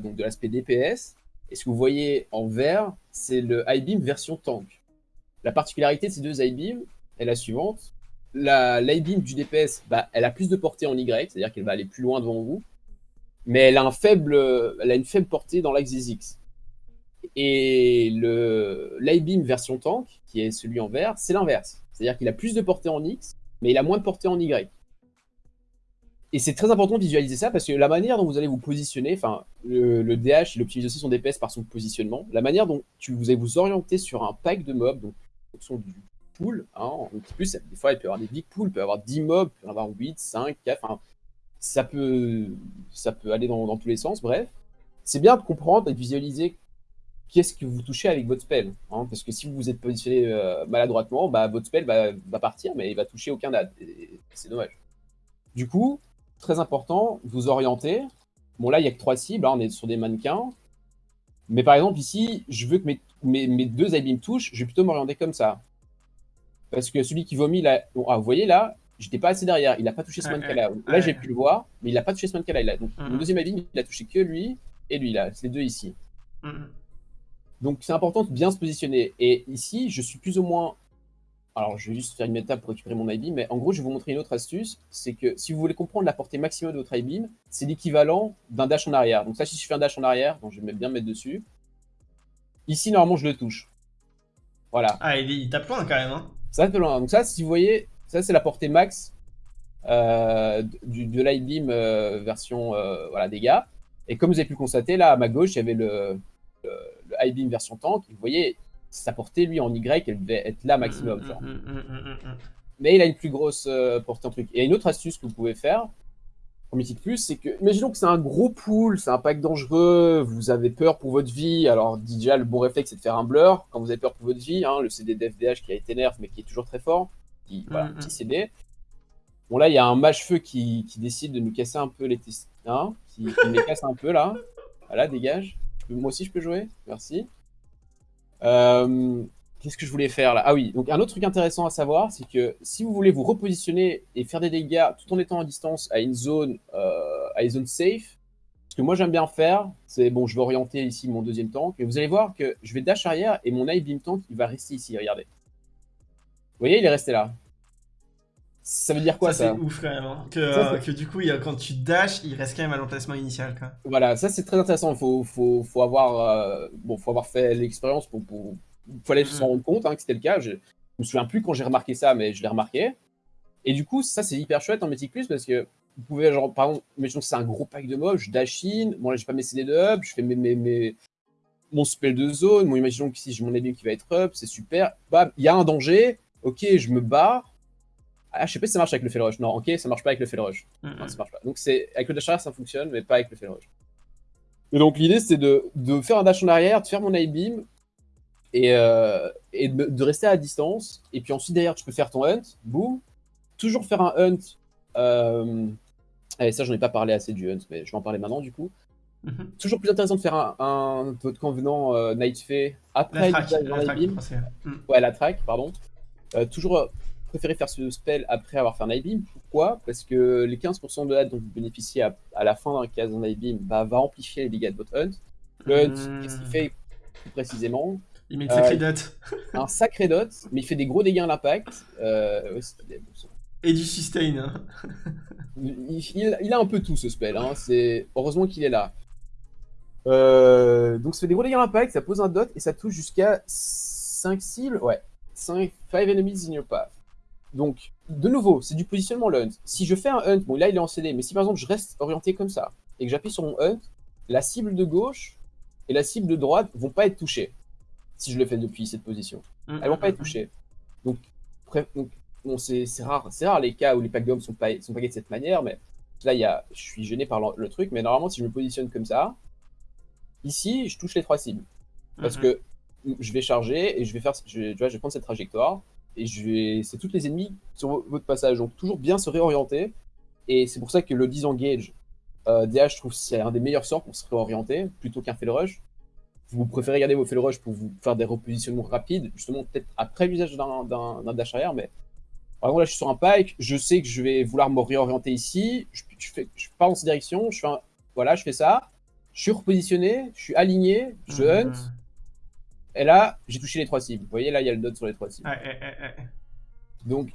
donc de l'aspect DPS. Et ce que vous voyez en vert, c'est le I-Beam version tank. La particularité de ces deux I-beam est la suivante. La l'I-beam du DPS, bah, elle a plus de portée en Y, c'est-à-dire qu'elle va aller plus loin devant vous, mais elle a, un faible, elle a une faible portée dans l'axe des X. Et le l'I-beam version tank, qui est celui en vert, c'est l'inverse. C'est-à-dire qu'il a plus de portée en X, mais il a moins de portée en Y. Et c'est très important de visualiser ça parce que la manière dont vous allez vous positionner, enfin, le, DH, il optimise aussi son DPS par son positionnement. La manière dont tu, vous allez vous orienter sur un pack de mobs, donc du pool. Hein, en plus, des fois, il peut y avoir des big pools, peut y avoir 10 mobs, peut y avoir 8, 5, 4. Enfin, ça peut, ça peut aller dans, tous les sens, bref. C'est bien de comprendre et de visualiser qu'est-ce que vous touchez avec votre spell. Hein, parce que si vous vous êtes positionné euh, maladroitement, bah, votre spell va, partir, mais il va toucher aucun ad. C'est dommage. Du coup, très important, vous orienter. Bon, là, il n'y a que trois cibles, hein, on est sur des mannequins. Mais par exemple, ici, je veux que mes, mes, deux me touchent, je vais plutôt m'orienter comme ça. Parce que celui qui vomit, là, ah, vous voyez là, j'étais pas assez derrière, il n'a pas touché ce mannequin-là. Là, j'ai pu le voir, mais il n'a pas touché ce mannequin-là. Donc, mon deuxième abîme, il a touché que lui et lui, là. C'est les deux ici. Donc, c'est important de bien se positionner. Et ici, je suis plus ou moins... Alors, je vais juste faire une étape pour récupérer mon I-beam, mais en gros, je vais vous montrer une autre astuce. C'est que si vous voulez comprendre la portée maximum de votre I-beam, c'est l'équivalent d'un dash en arrière. Donc ça, si je fais un dash en arrière, donc je vais bien me mettre dessus. Ici, normalement, je le touche. Voilà. Ah, il, il tape loin quand même. Hein. Ça tape loin. Donc ça, si vous voyez, ça, c'est la portée max euh, du, de l'I-Beam euh, version euh, voilà, dégâts. Et comme vous avez pu le constater, là, à ma gauche, il y avait le, le, I-Beam version tank. Vous voyez, sa portée, lui, en Y, elle devait être là maximum. Mm, mm, mm, Mais il a une plus grosse portée en truc. Et une autre astuce que vous pouvez faire, pour Mythic Plus, c'est que, imaginons que c'est un gros pool, c'est un pack dangereux, vous avez peur pour votre vie. Alors, déjà, le bon réflexe, c'est de faire un blur quand vous avez peur pour votre vie. Hein, le CD d'FDH qui a été nerf, mais qui est toujours très fort qui, voilà, petit CD. Bon, là, il y a un mage-feu qui, qui, décide de nous casser un peu les testins, hein, qui, qui casse un peu, là. Voilà, dégage. Moi aussi, je peux jouer Merci. Euh, Qu'est-ce que je voulais faire, là? Ah oui, donc un autre truc intéressant à savoir, c'est que si vous voulez vous repositionner et faire des dégâts tout en étant en distance à une zone, euh, à une zone safe, ce que moi j'aime bien faire, c'est, bon, je vais orienter ici mon deuxième tank, et vous allez voir que je vais dash arrière et mon eye beam tank, il va rester ici, regardez. Vous voyez, il est resté là. Ça veut dire quoi ça, C'est ouf quand même. Hein. Euh, que, du coup, il, quand tu dash, il reste quand même à l'emplacement initial. Quoi. Voilà, ça c'est très intéressant. Il faut, faut, faut, avoir, euh, bon, faut avoir fait l'expérience pour, pour... Il fallait s'en mm. rendre compte hein, que c'était le cas. Je... je me souviens plus quand j'ai remarqué ça, mais je l'ai remarqué. Et du coup, ça c'est hyper chouette en Mythic Plus parce que vous pouvez, genre, par exemple, imaginons que c'est un gros pack de mobs, je dash in, bon là j'ai pas mes CD de hub, je fais mes, mes, mes, mon spell de zone, bon imaginons que si j'ai mon ennemi qui va être up, c'est super, bam, il y a un danger, ok, je me barre. Ah, je sais pas si ça marche avec le fail rush. Non, ok, ça marche pas avec le fail rush. non, ça marche pas. Donc c'est avec le dash arrière ça fonctionne, mais pas avec le fail rush. Et donc l'idée c'est de, de, faire un dash en arrière, de faire mon eye beam et, euh, et de, rester à distance. Et puis ensuite derrière tu peux faire ton hunt, boum. Toujours faire un hunt. Euh... Allez, ça j'en ai pas parlé assez du hunt, mais je vais en parler maintenant du coup. Mhm. Toujours plus intéressant de faire un, un votre convenant euh, Night Fay après la track, la beam. Ouais, la track, pardon. Euh, toujours préférer faire ce spell après avoir fait un Beam. Pourquoi? Parce que les 15% de HUD dont vous bénéficiez à, la fin d'un cas d'un Beam bah, va amplifier les dégâts de votre hunt. Le hunt, qu'est-ce qu'il fait plus précisément? Il met une sacrée euh, dot. [LAUGHS] un sacré dot, mais il fait des gros dégâts à l'impact. Et du sustain. Hein. il, a un peu tout ce spell. Hein. Heureusement qu'il est là. donc ça fait des gros dégâts à l'impact, ça pose un dot et ça touche jusqu'à 5 cibles. Ouais, 5 enemies in your path. Donc, de nouveau, c'est du positionnement le hunt. Si je fais un hunt, bon là il est en CD, mais si par exemple je reste orienté comme ça, et que j'appuie sur mon hunt, la cible de gauche et la cible de droite vont pas être touchées. Si je le fais depuis cette position. Mm, Elles vont mm, pas être mm, touchées. Donc, bon, c'est rare, c'est rare les cas où les packs d'hommes sont, pas, sont paqués de cette manière, mais là il y a, je suis gêné par le, truc, mais normalement si je me positionne comme ça, ici je touche les trois cibles. Parce que je vais charger et je vais faire, je tu vois, je vais prendre cette trajectoire et je vais, c'est toutes les ennemis sur votre passage. Donc toujours bien se réorienter. Et c'est pour ça que le disengage euh, DH, je trouve c'est un des meilleurs sorts pour se réorienter plutôt qu'un fail rush. Vous préférez garder vos fail rush pour vous faire des repositionnements rapides, justement peut-être après l'usage d'un dash arrière, mais par exemple là je suis sur un pike, je sais que je vais vouloir me réorienter ici, je, fais, je pars dans cette direction, je fais voilà, je fais ça, je suis repositionné, je suis aligné, je mmh. hunt, et là, j'ai touché les trois cibles. Vous voyez, là, il y a le dot sur les trois cibles. Donc,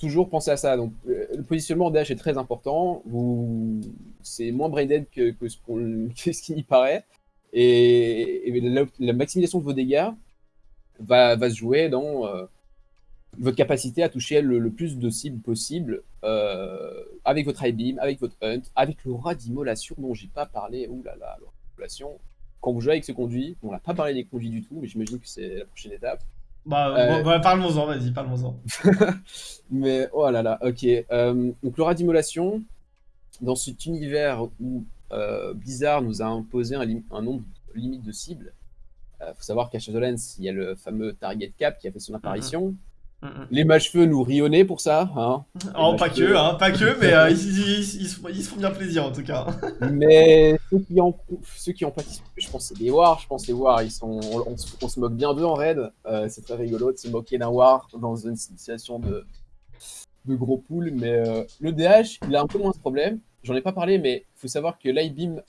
toujours penser à ça. Donc, euh, le positionnement en DH est très important. Vous... C'est moins brain dead que, que ce, [LAUGHS] ce qui y paraît. Et, la, maximisation de vos dégâts va, va se jouer dans euh, votre capacité à toucher le, plus de cibles possible euh, avec votre high beam, avec votre hunt, avec l'aura d'immolation dont j'ai pas parlé. Ouh là là, l'aura d'immolation quand vous jouez avec ce conduit, on n'a pas parlé des conduits du tout, mais j'imagine que c'est la prochaine étape. Bah, euh... bah parle-moi-en, vas-y, parle-moi-en. [LAUGHS] mais oh là là, ok. Euh, donc l'aura d'immolation, dans cet univers où euh, Blizzard nous a imposé un, un nombre limite de cibles, il faut savoir qu'à Shadowlands, il y a le fameux Target Cap qui a fait son apparition. Mm, mm. Les mâchefeux nous rionnaient pour ça. Hein. [LAUGHS] Oh, pas que, hein, pas que, mais euh, ils, se font bien plaisir en tout cas. [LAUGHS] mais ceux qui ont, ceux qui je pense c'est des Wars, je pense les Wars, ils sont, on, se moque bien d'eux en raid. Euh, c'est très rigolo de se moquer d'un War dans une situation de, de gros pool, mais euh, le DH, il a un peu moins de problème. J'en ai pas parlé, mais il faut savoir que l'IBeam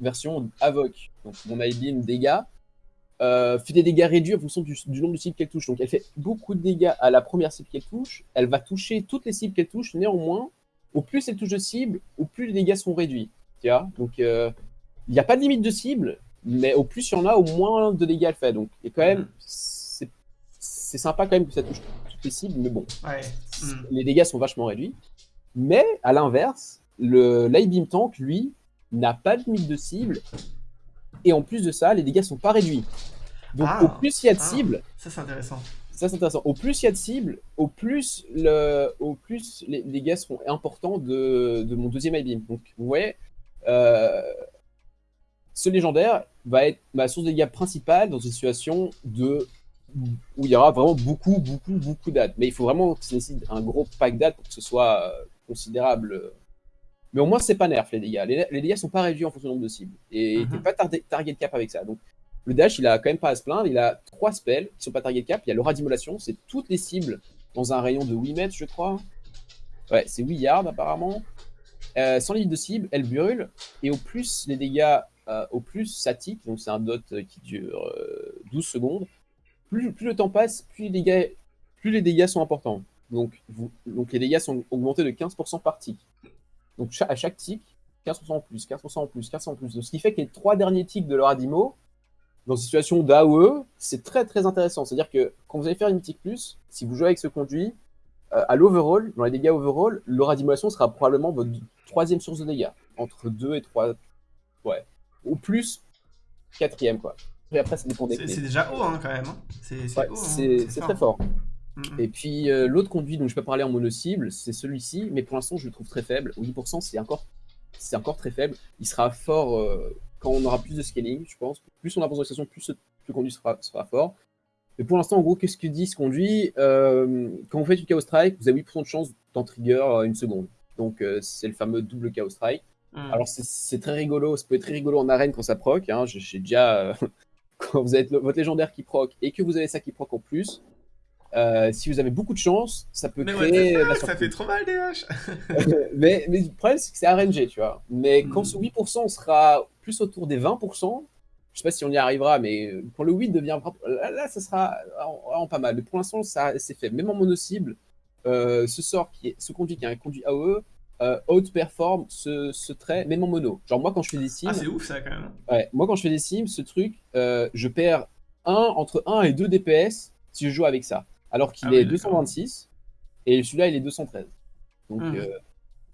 version Avoc, donc mon IBeam dégâts, euh, fait des dégâts réduits en fonction du, nombre de cibles qu'elle touche. Donc elle fait beaucoup de dégâts à la première cible qu'elle touche. Elle va toucher toutes les cibles qu'elle touche. Néanmoins, au plus elle touche de cibles, au plus les dégâts sont réduits. Tu vois? Donc euh, il n'y a pas de limite de cible, mais au plus il y en a, au moins de dégâts elle fait. Donc et quand même, c'est sympa quand même que ça touche toutes les cibles, mais bon, les dégâts sont vachement réduits. Mais à l'inverse, le Beam Tank, lui, n'a pas de limite de cible et en plus de ça, les dégâts sont pas réduits. Donc au ah. plus il y a de ah. cibles... Ça c'est intéressant. Ça c'est intéressant. Au plus il y a de cibles, au plus, le, au plus les dégâts seront importants de, de mon deuxième beam. Donc vous voyez, euh, ce légendaire va être ma source de dégâts principale dans une situation de où il y aura vraiment beaucoup, beaucoup, beaucoup d'ad. Mais il faut vraiment que ça nécessite un gros pack d'ad pour que ce soit euh, considérable mais au moins, c'est pas nerf les dégâts. Les, les, dégâts sont pas réduits en fonction du nombre de cibles. Et mm -hmm. pas target cap avec ça. Donc, le dash, il a quand même pas à se plaindre. Il a trois spells qui sont pas target cap. Il y a l'aura d'immolation, c'est toutes les cibles dans un rayon de 8 mètres, je crois. Ouais, c'est 8 yards apparemment. Euh, sans limite de cible, elle brûle. Et au plus les dégâts, euh, au plus ça tique. Donc, c'est un dot qui dure 12 euh, secondes. Plus, plus, le temps passe, plus les dégâts, plus les dégâts sont importants. Donc, vous, donc les dégâts sont augmentés de 15% par tick. Donc à chaque tick, 15% en plus, 15% en plus, 15% en plus. ce qui fait que les trois derniers ticks de leur Adimo, dans une situation d'AOE, c'est très très intéressant. C'est-à-dire que quand vous allez faire une tick plus, si vous jouez avec ce conduit, euh, à l'overall, dans les dégâts overall, l'aura d'immolation sera probablement votre troisième source de dégâts. Entre 2 et 3. Ouais. Ou plus, quatrième, quoi. Et après, ça dépend des C'est déjà haut, hein, quand même. Hein. C'est hein. très fort. Et puis euh, l'autre conduit dont je peux parler en mono-cible, c'est celui-ci, mais pour l'instant je le trouve très faible. 10% c'est encore, encore très faible. Il sera fort euh, quand on aura plus de scaling, je pense. Plus on dans la station, plus le conduit sera, sera fort. Mais pour l'instant, en gros, qu'est-ce que dit ce conduit euh, Quand vous faites une Chaos Strike, vous avez 8% de chance d'en trigger une seconde. Donc c'est le fameux double Chaos Strike. Hmm. Alors c'est très rigolo, ça peut être très rigolo en arène quand ça proc. Hein. J'ai déjà... [LAUGHS] quand vous avez votre légendaire qui proc et que vous avez ça qui proc en plus, euh, si vous avez beaucoup de chance, ça peut créer. ça fait trop mal, DH [LAUGHS] mais, mais le problème, c'est que c'est RNG, tu vois. Mais quand hmm. ce 8% sera plus autour des 20%, je sais pas si on y arrivera, mais quand le 8 devient. Là, ça sera pas mal. Mais pour l'instant, c'est fait. Même en mono-cible, euh, ce sort, qui est, ce conduit qui est un conduit AOE, euh, outperform ce, ce, trait, même en mono. Genre, moi, quand je fais des sims. Ah, c'est ouf ça quand même. Ouais, moi, quand je fais des sims, ce truc, euh, je perds 1 entre 1 et 2 DPS si je joue avec ça alors qu'il ah est 226 et celui-là il est 213. Donc, hmm. euh,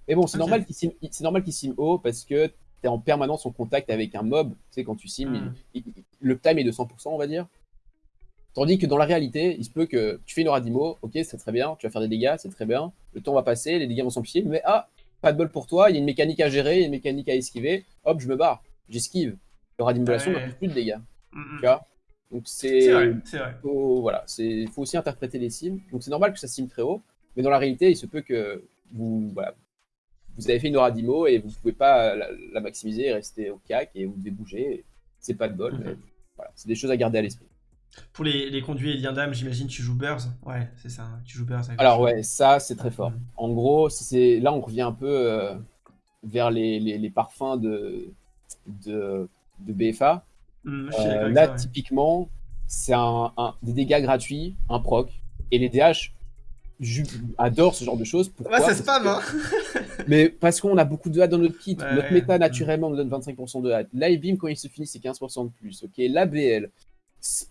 Mais bon, c'est ah, normal qu'il sim... normal qu'il sim haut parce que tu es en permanence en contact avec un mob. Tu sais, quand tu sim, hmm. le time est de 100%, on va dire. Tandis que dans la réalité, il se peut que tu fais une aura d'IMO, ok, c'est très bien, tu vas faire des dégâts, c'est très bien, le temps va passer, les dégâts vont s'empiler, mais ah, pas de bol pour toi, il y a une mécanique à gérer, il y a une mécanique à esquiver, hop, je me barre, j'esquive. L'aura d'immolation n'a plus de dégâts. Hmm, tu vois? Donc c'est faut, voilà, c'est faut aussi interpréter les sims. Donc c'est normal que ça sim très haut, mais dans la réalité, il se peut que vous voilà, vous avez fait une aura d'IMO et vous pouvez pas la, maximiser et rester au cac et vous devez bouger. C'est pas de bol, mais mhm. voilà, c'est des choses à garder à l'esprit. Pour les, les conduits et liens d'âme, j'imagine tu joues Burrs. Ouais, c'est ça, tu joues Burrs. Alors ouais, ça c'est très fort. Mhm. En gros, c'est là on revient un peu euh, vers les, les, les, parfums de, de, de BFA. Mmh, euh, là, typiquement, c'est un, des dégâts gratuits, un proc. Et les DH adorent ce genre de choses. Pourquoi ouais, c'est spam, hein Mais parce qu'on a beaucoup de hats dans notre kit. notre méta, naturellement, nous donne 25% de hats. L'IBeam, quand il se finit, c'est 15% de plus. Ok, l'ABL.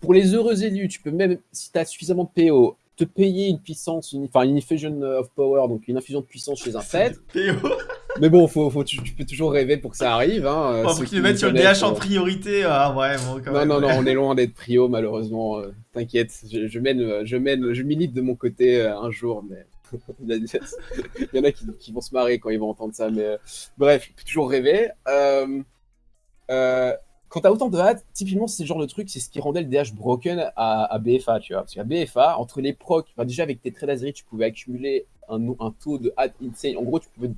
Pour les heureux élus, tu peux même, si tu as suffisamment de PO, te payer une puissance, enfin une infusion of power, donc une infusion de puissance chez un [LAUGHS] fait. Mais bon, faut, faut, tu, peux toujours rêver pour que ça arrive. Hein, faut qu'ils le mettent sur le DH en priorité. Ah ouais, bon, quand non, non, non, on est [LAUGHS] loin d'être prio, malheureusement. Euh, t'inquiète, je, mène, je mène, je milite de mon côté euh, un jour, mais [LAUGHS] il y en a qui, vont se marrer quand ils vont entendre ça, mais bref, il peut toujours rêver. Euh, quand t'as autant de hâte, typiquement, c'est le genre de truc, c'est ce qui rendait le DH broken à, BFA, tu vois. Parce qu'à BFA, entre les procs, déjà avec tes d'Azri, tu pouvais accumuler un, un, taux de hâte insane. En gros, tu pouvais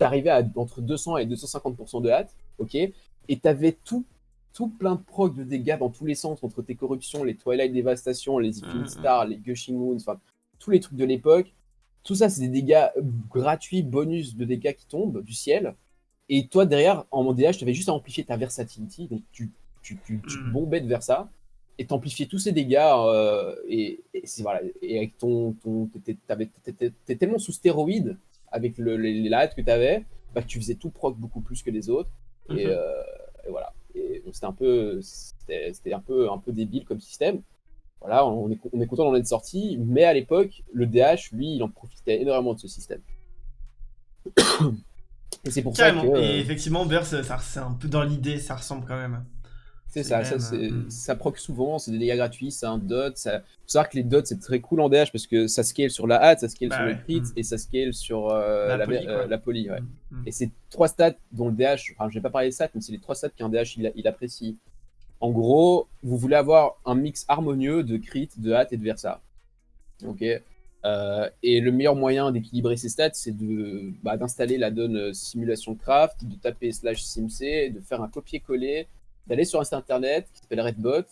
t'arriver à entre 200 et 250% de hâte, ok Et t'avais tout, tout plein de procs de dégâts dans tous les sens, entre tes corruptions, les Twilight Devastation, les Infinite mm. Stars, les Gushing Moons, enfin, tous les trucs de l'époque. Tout ça, c'est des dégâts gratuits, bonus de dégâts qui tombent du ciel. Et toi, derrière, en DH, tu avais juste à amplifier ta versatility. Donc, tu, tu, tu, tu mm. bombais de Versa et t'amplifiais tous ces dégâts. Euh, et, c'est voilà. Et avec ton. ton T'es tellement sous stéroïde avec le, les, la que tu avais bah, tu faisais tout proc beaucoup plus que les autres. Et, mm-hmm. euh, voilà. Et c'était un peu. C'était un peu, un peu débile comme système. Voilà, on est, on est content d'en être sorti, mais à l'époque, le DH, lui, il en profitait énormément de ce système. [COUGHS] Et c'est pour ça que... Et effectivement, ça, c'est un peu dans l'idée, ça ressemble quand même. C'est ça, ça, hmm. ça proc souvent, c'est des dégâts gratuits, c'est un dot. Ça... faut savoir que les dots, c'est très cool en DH parce que ça scale sur la hâte, ça scale bah sur le crit hmm. et ça scale sur euh, la, poly. Euh, ouais. Hmm. Et c'est trois stats dont le DH, enfin je vais pas parler de stats, mais c'est les trois stats qu'un DH il, il, apprécie. En gros, vous voulez avoir un mix harmonieux de crit, de hâte et de versa. Ok euh, et le meilleur moyen d'équilibrer ces stats, c'est bah, d'installer la donne euh, simulation craft, de taper slash simc, de faire un copier-coller, d'aller sur un site internet qui s'appelle Redbot,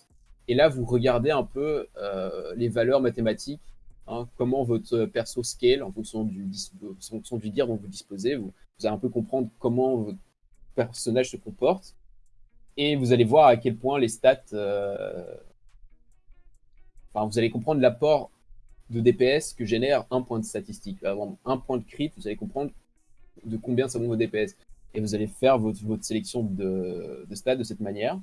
et là vous regardez un peu euh, les valeurs mathématiques, hein, comment votre perso scale en fonction du, en fonction du dont vous disposez. Vous, allez un peu comprendre comment votre personnage se comporte, et vous allez voir à quel point les stats. Enfin, vous allez comprendre l'apport de DPS que génère un point de statistique. Un point de crit, vous allez comprendre de combien ça monte vos DPS. Et vous allez faire votre, votre sélection de, de stats de cette manière.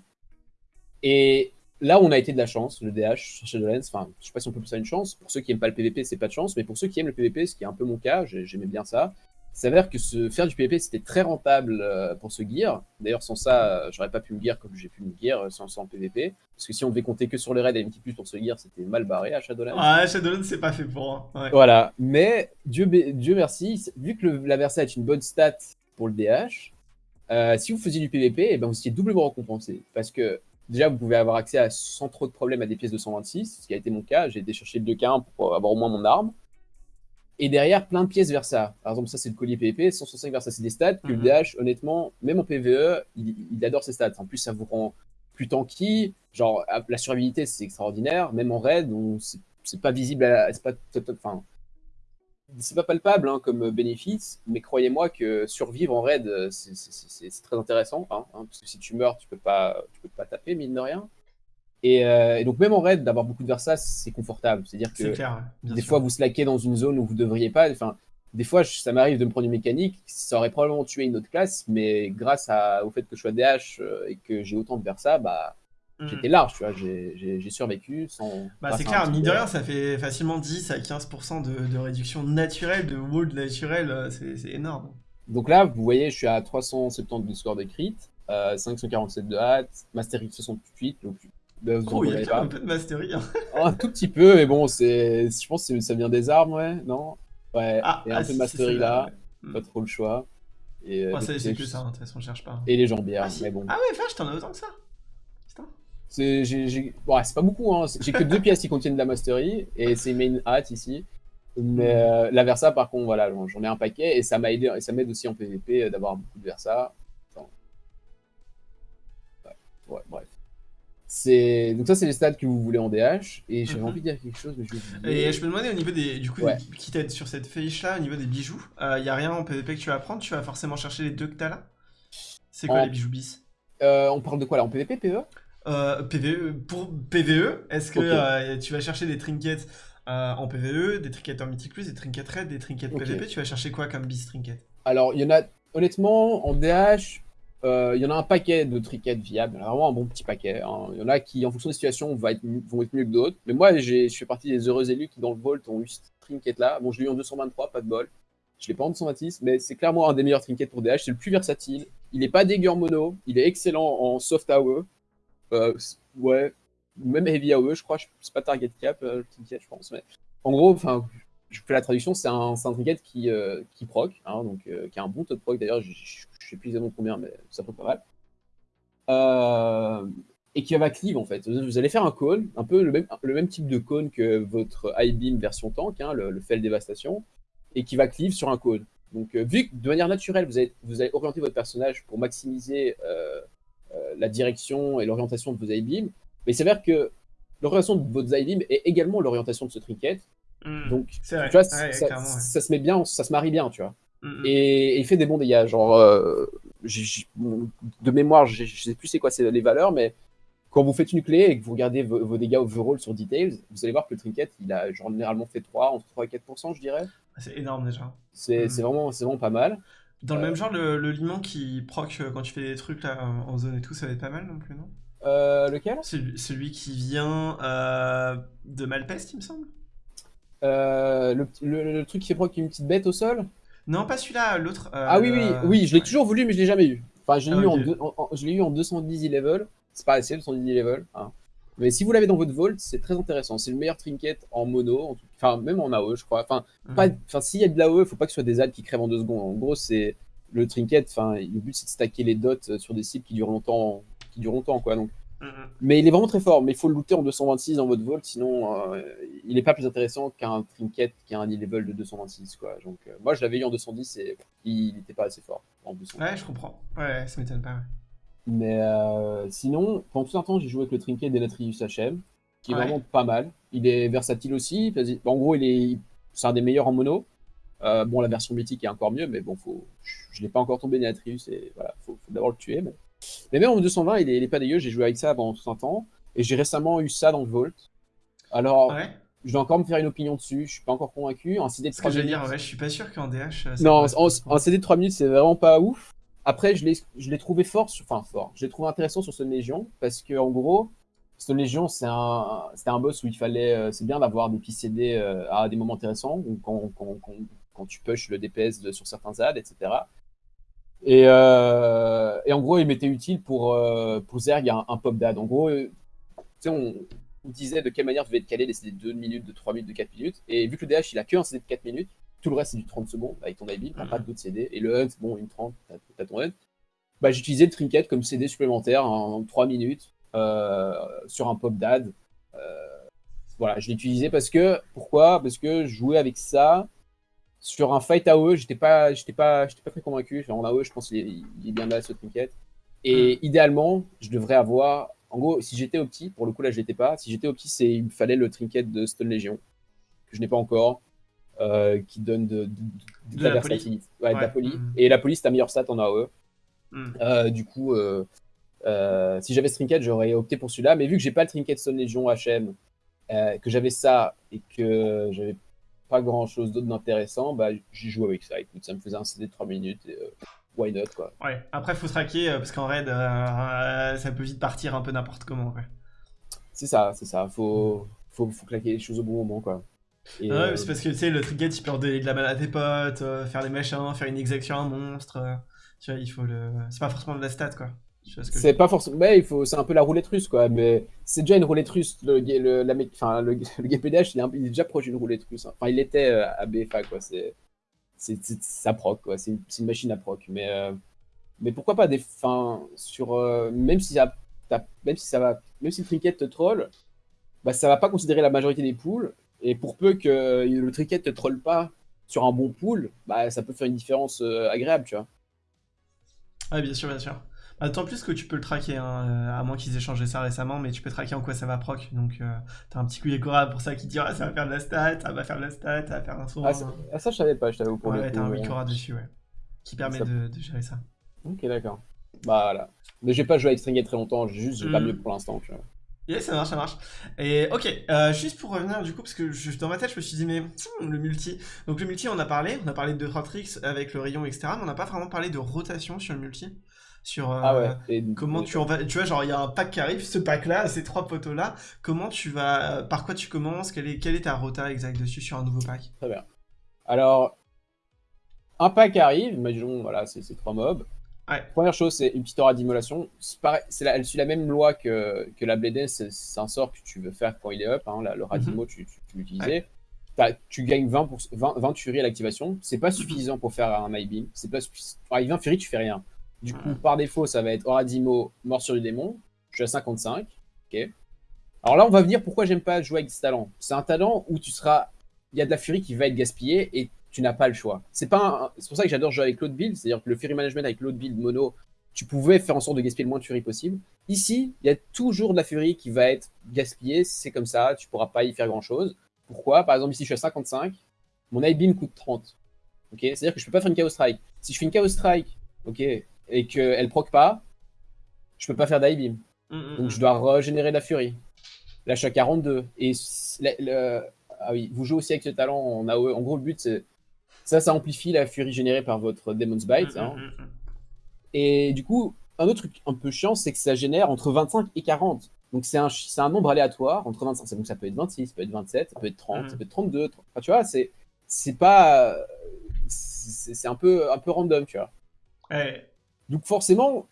Et là, on a été de la chance, le DH sur Shadowlands. Enfin, je sais pas si on peut plus ça une chance. Pour ceux qui aiment pas le PvP, c'est pas de chance. Mais pour ceux qui aiment le PvP, ce qui est un peu mon cas, j'aimais bien ça, s'avère que ce, faire du PvP, c'était très rentable euh, pour ce gear. D'ailleurs, sans ça, euh, j'aurais pas pu me gear comme j'ai pu me gear euh, sans, sans PvP. Parce que si on devait compter que sur les raids et pour ce gear, c'était mal barré à Shadowlands. Ouais, Shadowlands, c'est pas fait pour. Hein. Voilà. Mais Dieu, Dieu merci, vu que la Versa est une bonne stat pour le DH, si vous faisiez du PvP, et eh ben vous étiez doublement récompensé. Parce que déjà, vous pouvez avoir accès à, sans trop de problèmes à des pièces de 126, ce qui a été mon cas. J'ai été chercher le 2K1 pour avoir au moins mon arme. Et derrière, plein de pièces vers ça. Par exemple, ça, c'est le collier PvP. 165 vers ça, c'est des stats que le DH, mhm. honnêtement, même en PvE, il, adore ces stats. En plus, ça vous rend plus tanky. Genre, la survivabilité, c'est extraordinaire. Même en raid, c'est pas visible, c'est pas, enfin, c'est pas palpable hein, comme bénéfice, mais croyez-moi que survivre en raid, c'est très intéressant. Hein, hein, parce que si tu meurs, tu peux pas, tu peux pas taper, mine de rien. Euh, et, donc même en raid, d'avoir beaucoup de Versa, c'est confortable. C'est-à-dire que des fois, vous slackez dans une zone où vous devriez pas. Enfin, des fois, ça m'arrive de me prendre une mécanique, ça aurait probablement tué une autre classe, mais grâce au fait que je sois DH euh, et que j'ai autant de Versa, bah. J'étais large, tu vois, j'ai survécu sans... Bah, c'est clair, mine de rien, ça fait facilement 10 à 15% de, réduction naturelle, de wall naturel, euh, c'est énorme. Donc là, vous voyez, je suis à 370 de score de crit, 547 de hâte, Master X 68, donc bah, oh, il y a un peu de mastery. Hein. [LAUGHS] un tout petit peu, mais bon, je pense que ça vient des armes, ouais, non? Ouais, ah, et un ah, peu de mastery là, pas trop le choix. Et, euh, c'est que ça, hein, de toute façon, on cherche pas. Et les jambières, ah, mais bon. Ah ouais, vache, t'en as autant que ça Putain. C'est, ouais, pas beaucoup, hein. J'ai que deux pièces qui contiennent de la mastery, et c'est main hat ici. Mais hmm. euh, la Versa, par contre, voilà, j'en ai un paquet, et ça m'a aidé, et ça m'aide aussi en PvP euh, d'avoir beaucoup de Versa. ouais, bref donc ça c'est les stats que vous voulez en DH et j'avais mhm. envie de dire quelque chose mais je Et je me demandais au niveau des du coup qui t'aide sur cette fiche là au niveau des bijoux, il euh, y a rien en PvP que tu vas prendre, tu vas forcément chercher les deux que t'as là? C'est quoi les bijoux bis? Euh, On parle de quoi là? En PvP PvE euh, PvE pour PvE, est-ce que euh, tu vas chercher des trinkets en PvE, des trinkets en Mythic Plus, des trinkets raid, des trinkets PvP, tu vas chercher quoi comme bis trinket Alors il y en a honnêtement en DH euh, il y en a un paquet de trinkets viables, vraiment un bon petit paquet. Hein. Il y en a qui, en fonction des situations, vont être, vont être mieux que d'autres. Mais moi, je fais partie des heureux élus qui, dans le Vault, ont eu ce trinket-là. Bon, je l'ai eu en 223, pas de bol. Je l'ai pas en 226, mais c'est clairement un des meilleurs trinkets pour DH. C'est le plus versatile. Il est pas dégueu en mono. Il est excellent en soft AOE. Euh, ouais, même heavy AOE, je crois. C'est pas target cap, euh, le je pense. Mais en gros, enfin, je fais la traduction, c'est un, un trinket qui, euh, qui proc, hein, donc qui a un bon taux de proc d'ailleurs, je, sais plus exactement combien, mais ça peut pas mal. et qui va cleave en fait. Vous allez faire un cône, un peu le même, le même type de cône que votre I-beam version tank, hein, le, le Fel Dévastation, et qui va cleave sur un cône. Donc, vu que de manière naturelle, vous allez, vous allez orienter votre personnage pour maximiser la direction et l'orientation de vos I-beam, mais il s'avère que l'orientation de votre Zylim est également l'orientation de ce trinket. Hmm. Donc, tu vois, ça, se met bien, ça se marie bien, tu vois. Hmm, hmm. Et, il fait des bons dégâts. Genre, euh, de mémoire, je sais plus c'est quoi les valeurs, mais quand vous faites une clé et que vous regardez vos, dégâts overall sur Details, vous allez voir que le trinket, il a généralement fait 3, entre 3 et 4%, je dirais. C'est énorme déjà. C'est vraiment, vraiment pas mal. Dans le même euh, genre, le, le limon qui proc euh, quand tu fais des trucs là en zone et tout, ça va être pas mal non plus, non? Euh, lequel? Celui, qui vient euh, de Malpeste, il me semble. Euh, le, truc qui fait proc une petite bête au sol? Non, pas celui-là, l'autre. ah oui, oui, oui, je l'ai toujours voulu, mais je l'ai jamais eu. Enfin, je l'ai eu, en, je eu en 210 level. C'est pas assez, 210 level. Hein. Mais si vous l'avez dans votre vault, c'est très intéressant. C'est le meilleur trinket en mono, enfin même en AOE, je crois. Enfin, enfin s'il y a de l'AOE, il faut pas que ce soit des ads qui crèvent en deux secondes. En gros, c'est le trinket. Enfin, le but c'est de stacker les dots sur des cibles qui durent longtemps qui dure longtemps, quoi. Donc, Mais il est vraiment très fort, mais il faut le looter en 226 dans votre vault, sinon euh, il n'est pas plus intéressant qu'un trinket qui a un level de 226, quoi. Donc, euh, moi, je l'avais eu en 210 et il n'était pas assez fort en Ouais, je comprends. Ouais, ça m'étonne pas. Mais euh, sinon, pendant tout un temps, j'ai joué avec le trinket d'Elatrius HM, qui est vraiment pas mal. Il est versatile aussi. En gros, il est, c'est un des meilleurs en mono. bon, la version mythique est encore mieux, mais bon, faut... je ne l'ai pas encore tombé Delatrius et voilà, faut, faut d'abord le tuer. Mais... Mais même en 220, il est, pas dégueu. J'ai joué avec ça pendant tout un temps. Et j'ai récemment eu ça dans le Vault. Alors, je vais encore me faire une opinion dessus. Je suis pas encore convaincu. Un CD de 3 minutes. dire, ouais, je suis pas sûr qu'en DH. Non, un CD de 3 minutes, c'est vraiment pas ouf. Après, je l'ai trouvé fort, enfin fort. Je l'ai trouvé intéressant sur Stone Légion parce que en gros, Stone Légion, c'est un, un boss où il fallait, euh, c'est bien d'avoir des petits CD euh, à des moments intéressants, quand, quand, quand, quand, tu push le DPS sur certains ZAD, etc. Euh, et, en gros, il m'était utile pour, pour Zerg un, pop dad. En gros, euh, on, on, disait de quelle manière devait être calé les CD de 2 minutes, de 3 minutes, de 4 minutes. Et vu que le DH, il a que un CD de 4 minutes, tout le reste c'est du 30 secondes avec ton IB, t'as pas d'autres CD. Et le Hunt, bon, une 30, t'as ton Hunt. Bah, j'utilisais le Trinket comme CD supplémentaire en 3 minutes sur un pop dad. voilà, je l'ai utilisé parce que, pourquoi? Parce que je jouais avec ça sur un fight AOE, j'étais pas, j'étais pas, j'étais pas très convaincu. En AOE, je pense qu'il est, bien là ce trinket. Et hmm. idéalement, je devrais avoir. En gros, si j'étais opti, pour le coup là, je l'étais pas. Si j'étais opti, c'est il me fallait le trinket de Stone Legion que je n'ai pas encore, euh, qui donne de, la, versatilité, ouais, de la poli. Hmm. Et la police, c'est ta meilleure stat en AOE. Hmm. Euh, du coup, euh, si j'avais ce trinket, j'aurais opté pour celui-là. Mais vu que j'ai pas le trinket Stone Legion HM, que j'avais ça et que j'avais pas grand chose d'autre d'intéressant, bah, j'ai joué avec ça. Écoute, ça me faisait un CD de 3 minutes et why not quoi. Ouais, après faut se raquer euh, parce qu'en raid, ça peut vite partir un peu n'importe comment. C'est ça, c'est ça. Faut, faut, faut, claquer les choses au bon moment quoi. Et, ouais, c'est parce que tu sais, le trinket il peut redonner de la balle à tes potes, faire des machins, faire une exaction à un monstre. tu vois, il faut le. C'est pas forcément de la stat quoi. C'est pas forcément. il faut. C'est un peu la roulette russe, quoi. Mais c'est déjà une roulette russe. Le, le, la, enfin, le, [LAUGHS] le GPDH, il est, il est, déjà proche d'une roulette russe. Hein. Enfin, il était euh, à BFA, quoi. C'est. C'est ça proc, quoi. C'est une, machine à proc. Mais, euh, mais pourquoi pas des. Enfin, sur. Euh, même, si ça, même si ça va. Même si le trinket te troll, bah, ça va pas considérer la majorité des poules. Et pour peu que le trinket te troll pas sur un bon pool, bah, ça peut faire une différence agréable, tu vois. Ah, bien sûr, bien sûr. D'autant plus que tu peux le traquer, hein, euh, à moins qu'ils aient changé ça récemment, mais tu peux traquer en quoi ça va proc. Donc, euh, t'as un petit coup Cora pour ça qui dit ah, ça va faire de la stat, ça va faire de la stat, ça va faire un soin. Ah, ah, ça, je savais pas, je t'avoue pour ouais, t'as un Wikora dessus, ouais. Qui permet de, gérer ça. Ok, d'accord. Bah voilà. Mais j'ai pas joué avec Stringet très longtemps, juste j'ai pas mm. mieux pour l'instant, tu vois. Yeah, ça marche, ça marche. Et ok, euh, juste pour revenir du coup, parce que je, dans ma tête, je me suis dit, mais hmm, le multi. Donc le multi, on a parlé, on a parlé de 2-3 tricks avec le rayon, etc. Mais on n'a pas vraiment parlé de rotation sur le multi sur euh, ah comment tu en vas. Tu vois, genre, il y a un pack qui arrive, ce pack-là, ces trois poteaux-là. Comment tu vas. Par quoi tu commences? Quelle est, quelle est ta rota exacte dessus sur un nouveau pack? Très bien. Alors, un pack arrive, imaginons, voilà, c'est ces trois mobs. Première chose, c'est une petite aura d'immolation. Elle suit la même loi que, que la Blade c'est un sort que tu veux faire quand il est up. Hein, le radimo, mhm. tu, tu, peux l'utiliser. tu gagnes 20, pour, 20, 20 Fury à l'activation. C'est pas suffisant pour faire un High Beam. C'est pas Avec 20 Fury, tu fais rien. Du coup, par défaut, ça va être Oradimo, Morsure du démon. Je suis à 55. Ok. Alors là, on va venir pourquoi j'aime pas jouer avec ce talent. C'est un talent où tu seras. Il y a de la Fury qui va être gaspillée et tu n'as pas le choix. C'est pas c'est pour ça que j'adore jouer avec l'autre build, c'est-à-dire que le Fury Management avec l'autre build mono, tu pouvais faire en sorte de gaspiller le moins de Fury possible. Ici, il y a toujours de la Fury qui va être gaspillée, c'est comme ça, tu pourras pas y faire grand-chose. Pourquoi? Par exemple, ici, je suis à 55, mon High Beam coûte 30. Ok? C'est-à-dire que je peux pas faire une Chaos Strike. Si je fais une Chaos Strike, ok, et qu'elle proc pas, je peux pas faire d'High Beam. Mm, mm, Donc, mm. je dois régénérer de la Fury. Là, je suis à 42. Et ah oui, vous jouez aussi avec ce talent en. En gros, le but, c'est ça, ça amplifie la furie générée par votre Demon's Bite. Hein. Et du coup, un autre truc un peu chiant, c'est que ça génère entre 25 et 40. Donc c'est un, un nombre aléatoire entre 25. Donc ça peut être 26, ça peut être 27, ça peut être 30, ça peut être 32. Enfin, tu vois, c'est c'est pas c'est un peu un peu random, tu vois. Donc forcément,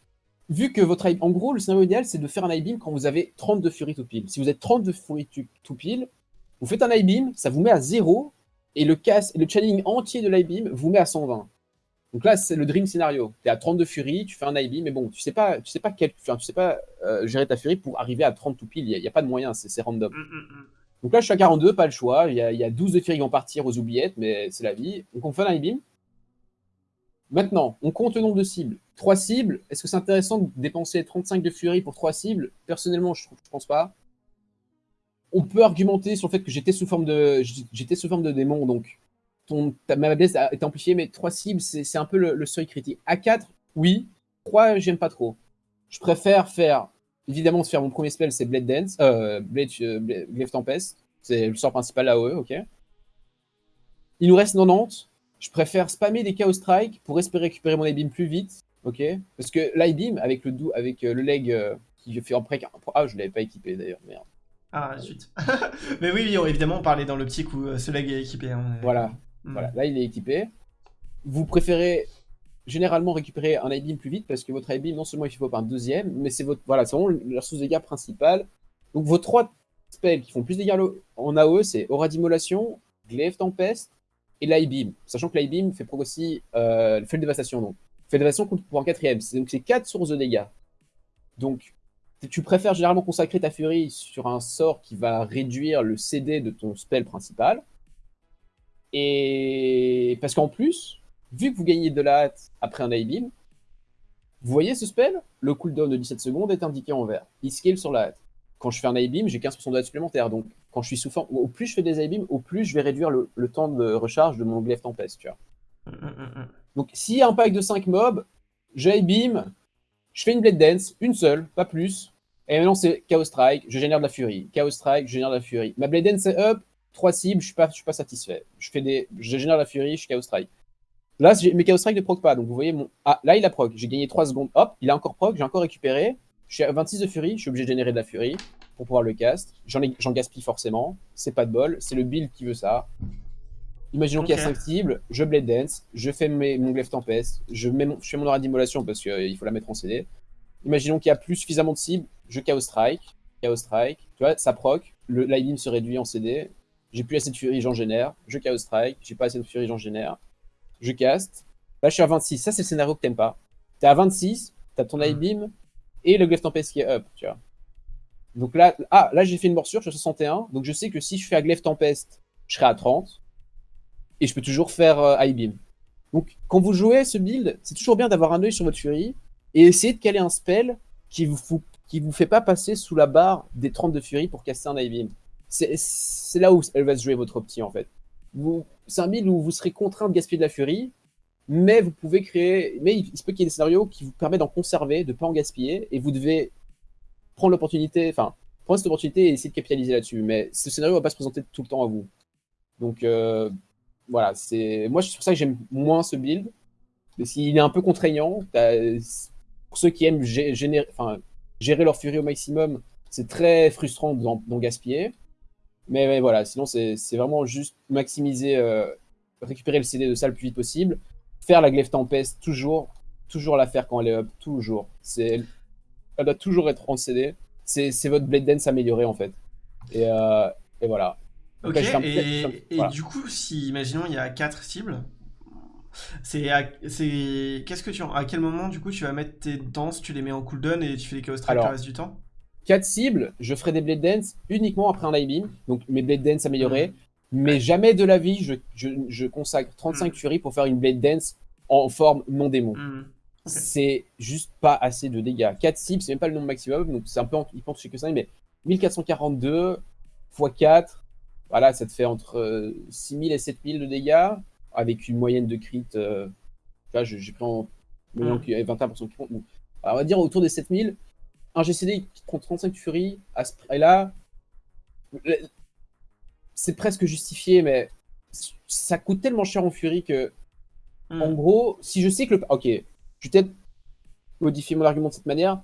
vu que votre en gros le scénario idéal c'est de faire un high beam quand vous avez 32 furies tout pile. Si vous êtes 32 furies tout pile, vous faites un high beam, ça vous met à 0 et le casse, le channeling entier de l'I-Beam vous met à 120. Donc là, c'est le dream scénario. Tu es à 32 furies, tu fais un I-Beam, mais bon, tu sais pas, tu sais pas, quel, tu sais pas euh, gérer ta furie pour arriver à 30 tout pile. Il n'y a, pas de moyen, c'est random. Mm, mm, mm. Donc là, je suis à 42, pas le choix. Il y a, 12 de furies qui vont partir aux oubliettes, mais c'est la vie. Donc on fait un I-Beam. Maintenant, on compte le nombre de cibles. 3 cibles, est-ce que c'est intéressant de dépenser 35 de furie pour 3 cibles? Personnellement, je, je pense pas on peut argumenter sur le fait que j'étais sous forme de démon, donc ton, ma est amplifiée, mais 3 cibles, c'est un peu le, seuil critique. A 4, oui. 3, j'aime pas trop. Je préfère faire, évidemment, faire mon premier spell, c'est Blade Dance, euh, Blade, euh, Tempest. C'est le sort principal AOE, ok. Il nous reste 90. Je préfère spammer des Chaos Strike pour espérer récupérer mon beam plus vite, ok. Parce que l'I-Beam, avec le, avec euh, le leg euh, qui fait en pré... Ah, je l'avais pas équipé d'ailleurs, merde. Ah, zut. [LAUGHS] Mais oui, évidemment, on parlait dans l'optique où euh, ce leg est équipé. Hein. Voilà. Hmm. voilà. Là, il est équipé. Vous préférez généralement récupérer un I-beam plus vite parce que votre I-beam, non seulement il faut pas un deuxième, mais c'est votre voilà, c'est vraiment la source de dégâts principale. Donc vos trois spells qui font plus de dégâts en AOE, c'est Aura d'Immolation, Glaive Tempest et l'I-beam. Sachant que l'I-beam fait aussi euh, fait le dévastation. Donc, fait le dévastation pour un quatrième. Donc c'est quatre sources de dégâts. Donc tu préfères généralement consacrer ta furie sur un sort qui va réduire le CD de ton spell principal. Et parce qu'en plus, vu que vous gagnez de la hâte après un I-Beam, vous voyez ce spell? Le cooldown de 17 secondes est indiqué en vert. Il scale sur la hâte. Quand je fais un I-Beam, j'ai 15% de hâte supplémentaire. Donc, quand je suis sous forme, au plus je fais des I-Beam, au plus je vais réduire le, temps de recharge de mon glaive tempest, Donc, s'il y a un pack de 5 mobs, j'ai I-Beam, je fais une Blade Dance, une seule, pas plus, et maintenant, c'est Chaos Strike, je génère de la furie. Chaos Strike, je génère de la furie. Ma Blade c'est up, trois cibles, je suis pas, je suis pas satisfait. Je fais des, je génère de la furie, je suis Chaos Strike. Là, mes Chaos Strike ne proc pas, donc vous voyez mon, ah, là il a proc. J'ai gagné 3 secondes, hop, il a encore proc, j'ai encore récupéré. Je suis à 26 de furie, je suis obligé de générer de la furie pour pouvoir le cast. J'en gaspille forcément, c'est pas de bol, c'est le build qui veut ça. Imaginons qu'il y a 5 cibles, je Blade Dance, je fais mes, mon Glaive Tempest, je, mets mon, je fais mon aura d'immolation parce qu'il euh, faut la mettre en CD. Imaginons qu'il y a plus suffisamment de cibles, je Chaos Strike, Chaos Strike, tu vois, ça proc, le lightning se réduit en CD, j'ai plus assez de furie, j'en génère, je Chaos Strike, j'ai pas assez de furie, j'en génère, je cast, là je suis à 26, ça c'est le scénario que t'aimes pas. T'es à 26, t'as ton Light Beam et le Glaive Tempest qui est up, tu vois. Donc là, ah, là j'ai fait une morsure, je suis à 61, donc je sais que si je fais un Glaive Tempest, je serai à 30, et je peux toujours faire euh, High Beam. Donc quand vous jouez ce build, c'est toujours bien d'avoir un œil sur votre furie, et essayer de caler un spell qui vous, qui vous fait pas passer sous la barre des 30 de furie pour casser un Ivy. C'est là où elle va se jouer votre opti en fait. C'est un build où vous serez contraint de gaspiller de la furie, mais vous pouvez créer. Mais il, se peut qu'il y ait des scénarios qui vous permettent d'en conserver, de ne pas en gaspiller, et vous devez prendre l'opportunité, enfin, prendre cette opportunité et essayer de capitaliser là-dessus. Mais ce scénario va pas se présenter tout le temps à vous. Donc euh, voilà, c'est moi c'est pour ça que j'aime moins ce build. Parce qu'il est un peu contraignant pour ceux qui aiment générer, gérer leur furie au maximum, c'est très frustrant d'en gaspiller. Mais, voilà, sinon c'est vraiment juste maximiser, euh, récupérer le CD de ça le plus vite possible, faire la glaive tempest, toujours, toujours la faire quand elle est up, toujours. Elle doit toujours être en CD. C'est votre Blade Dance amélioré en fait. Et, euh, et voilà. Ok, et, et du coup, si, imaginons, il y a 4 cibles, c'est qu'est-ce que tu à quel moment du coup tu vas mettre tes danses, tu les mets en cooldown et tu fais les chaos strike le reste du temps? 4 cibles, je ferai des blade dance uniquement après un live beam, donc mes blade dance améliorés, mais jamais de la vie je, je, consacre 35 mm. fury pour faire une blade dance en forme non démon. Mm. C'est juste pas assez de dégâts. 4 cibles, c'est même pas le nombre maximum, donc c'est un peu, il pense que ça, mais 1442 x 4, voilà, ça te fait entre 6000 et 7000 de dégâts avec une moyenne de crit. Euh, j'ai pris en moyen qu'il y avait 21% qui compte. on va dire autour des 7000. Un GCD qui prend 35 Fury à ce prix-là, c'est presque justifié, mais ça coûte tellement cher en Fury que, hmm. en gros, si je sais que le. Ok, je vais peut-être modifier mon argument de cette manière.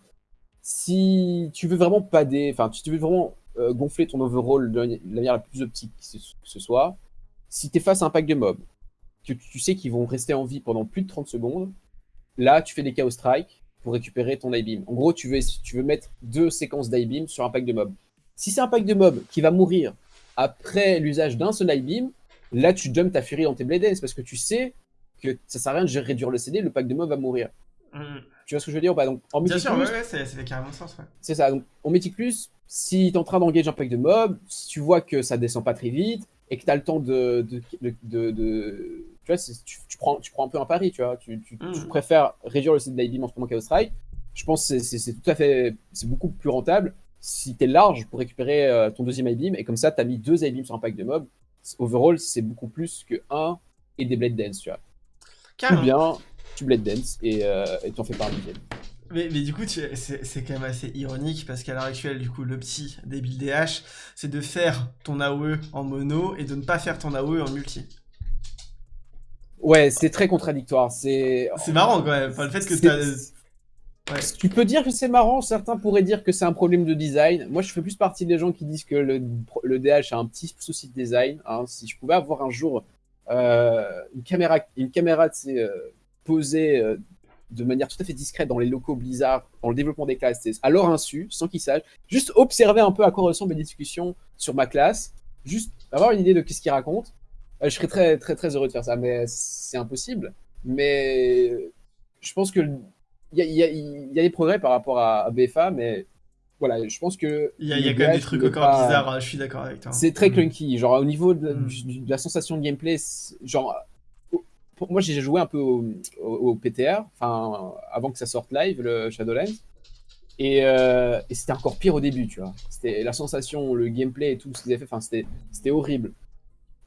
Si tu veux vraiment pader, enfin, si tu veux vraiment euh, gonfler ton overall de la manière la plus optique que ce soit, si tu es face à un pack de mobs, tu sais qu'ils vont rester en vie pendant plus de 30 secondes, là, tu fais des Chaos Strike pour récupérer ton I-Beam. En gros, tu veux, tu veux mettre deux séquences d'I-Beam sur un pack de mobs. Si c'est un pack de mobs qui va mourir après l'usage d'un seul I-Beam, là, tu jumps ta furie dans tes Blade parce que tu sais que ça sert à rien de réduire le CD, le pack de mobs va mourir. Mm. Tu vois ce que je veux dire Donc, en Bien sûr, ouais, ouais, c'est carrément sens. C'est ça. Donc, en Plus, si tu es en train d'engager un pack de mobs, si tu vois que ça descend pas très vite et que tu as le temps de, de, de tu, prends, tu prends un peu un pari, tu vois. Tu, mmh. préfères réduire le site d'IBM en ce moment Chaos Strike. Je pense que c'est tout à fait, c'est beaucoup plus rentable si tu es large pour récupérer euh, ton deuxième I-Beam et comme ça, tu as mis deux I-Beams sur un pack de mobs. Overall, c'est beaucoup plus que un et des Blade Dance, tu vois. Ou bien, tu Blade Dance et euh, t'en fais pas un deuxième. Mais, mais, du coup, c'est quand même assez ironique parce qu'à l'heure actuelle, du coup, le petit des builds DH, c'est de faire ton AOE en mono et de ne pas faire ton AOE en multi. Ouais, c'est très contradictoire. C'est marrant quand même. le fait que Tu peux dire que c'est marrant, certains pourraient dire que c'est un problème de design. Moi, je fais plus partie des gens qui disent que le, le DH a un petit souci de design. Hein. Si je pouvais avoir un jour euh, une caméra, une caméra euh, posée euh, de manière tout à fait discrète dans les locaux Blizzard, dans le développement des classes, à leur insu, sans qu'ils sachent, juste observer un peu à quoi ressemblent les discussions sur ma classe, juste avoir une idée de ce qu'ils racontent, je serais très, très, très heureux de faire ça, mais c'est impossible. Mais je pense que il y a, y, a, y a, des progrès par rapport à, BFA, mais voilà, je pense que. Il y a, quand même des trucs encore bizarres, hein, je suis d'accord avec toi. C'est très clunky. Genre, au niveau de, mm. la sensation de gameplay, genre. Pour moi, j'ai joué un peu au, PTR, enfin, avant que ça sorte live, le Shadowlands. Et, euh, et c'était encore pire au début, tu vois. C'était la sensation, le gameplay et tout ce qu'ils avaient fait, enfin, c'était horrible.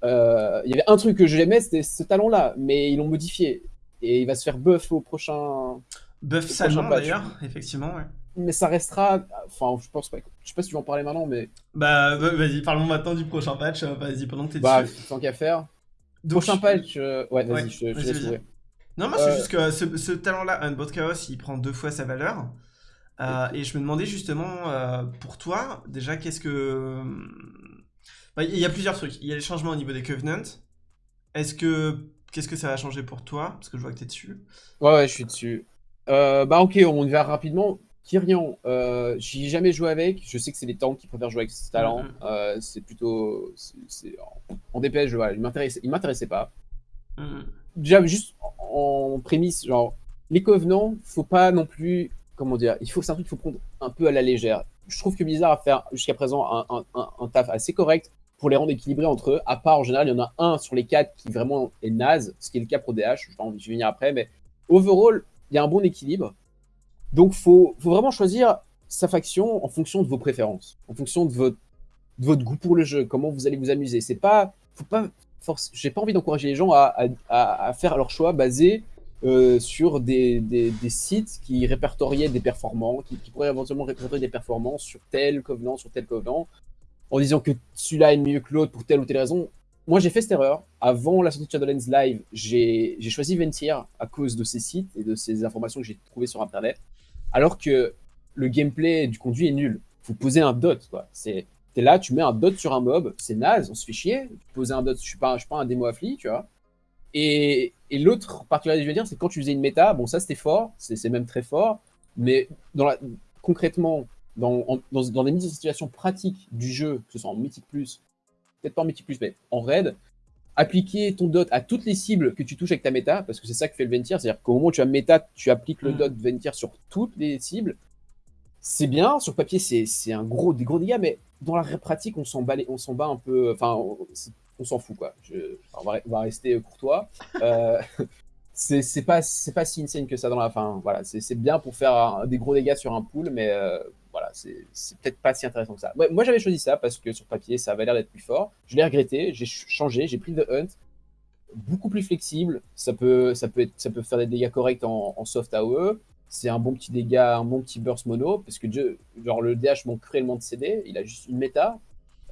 Euh, il y avait un truc que j'aimais, c'était ce talent-là, mais ils l'ont modifié. Et il va se faire buff au prochain. Buff salement d'ailleurs, effectivement, ouais. Mais ça restera. Enfin, je pense pas. Je sais pas si tu veux en parler maintenant, mais. Bah, vas-y, parlons maintenant du prochain patch. Euh, vas-y, pendant que t'es bah, dessus. Tant qu'à faire. prochain patch. Euh, ouais, vas-y, je, te laisse Non, moi, c'est juste que ce, ce talent-là, Unbot Chaos, il prend deux fois sa valeur. et je me demandais justement, pour toi, déjà, qu'est-ce que bah, il y a plusieurs trucs. Il y a les changements au niveau des Covenants. Est-ce que. Qu'est-ce que ça va changer pour toi? Parce que je vois que tu es dessus. Ouais, ouais, je suis dessus. Euh, bah, ok, on y va rapidement. Kyrian, euh, j'y ai jamais joué avec. Je sais que c'est les tanks qui préfèrent jouer avec ce talent. Mm-hmm. Euh, c'est plutôt. En dépêche, il m'intéressait, m'intéressait pas. Mm-hmm. Déjà, juste en prémisse, genre, les Covenants, faut pas non plus. Comment dire Il faut, c'est un truc qu'il faut prendre un peu à la légère. Je trouve que Blizzard a fait jusqu'à présent un, un, taf assez correct pour les rendre équilibrés entre eux. À part, en général, il y en a un sur les quatre qui vraiment est naze, ce qui est le cas pour DH. Je vais venir après, mais overall, il y a un bon équilibre. Donc, faut, faut vraiment choisir sa faction en fonction de vos préférences, en fonction de votre, de votre goût pour le jeu, comment vous allez vous amuser. C'est pas, faut pas force. J'ai pas envie d'encourager les gens à, à, faire leur choix basé euh, sur des, sites qui répertoriaient des performants, qui, pourraient éventuellement répertorier des performances sur tel covenant, sur tel covenant en disant que celui-là est mieux que l'autre pour telle ou telle raison. Moi, j'ai fait cette erreur. Avant la sortie de Shadowlands Live, j'ai choisi Ventir à cause de ces sites et de ces informations que j'ai trouvées sur Internet. Alors que le gameplay du conduit est nul. Faut poser un dot, quoi. C'est T'es là, tu mets un dot sur un mob, c'est naze, on se fait chier. Poser un dot, je suis pas, je suis pas un démo affli, tu vois. Et, et l'autre particularité, je veux dire, c'est quand tu faisais une méta, bon, ça c'était fort, c'est même très fort, mais dans la, concrètement, dans, dans, dans, des mises en situation pratiques du jeu, que ce soit en Mythic Plus peut-être pas en multi plus, mais en raid, appliquer ton dot à toutes les cibles que tu touches avec ta méta, parce que c'est ça que fait le Ventir, c'est-à-dire qu'au moment où tu as méta, tu appliques le Mm. dot Ventir sur toutes les cibles. C'est bien, sur papier, c'est un gros, des gros dégâts, mais dans la pratique, on s'en bat, les- on s'en bat un peu, enfin, on, s'en fout, quoi. Je- on, va, rester courtois. Euh, [LAUGHS] c'est pas, c'est pas si insane que ça dans la fin. Voilà, c'est bien pour faire des gros dégâts sur un pool, mais euh, voilà, c'est peut-être pas si intéressant que ça. Moi, j'avais choisi ça parce que sur papier, ça avait l'air d'être plus fort. Je l'ai regretté, j'ai ch- changé, j'ai pris The Hunt, beaucoup plus flexible. Ça peut, ça peut, être, ça peut faire des dégâts corrects en, soft AOE. C'est un bon petit dégât, un bon petit burst mono, parce que genre le DH manque cruellement de CD, il a juste une méta.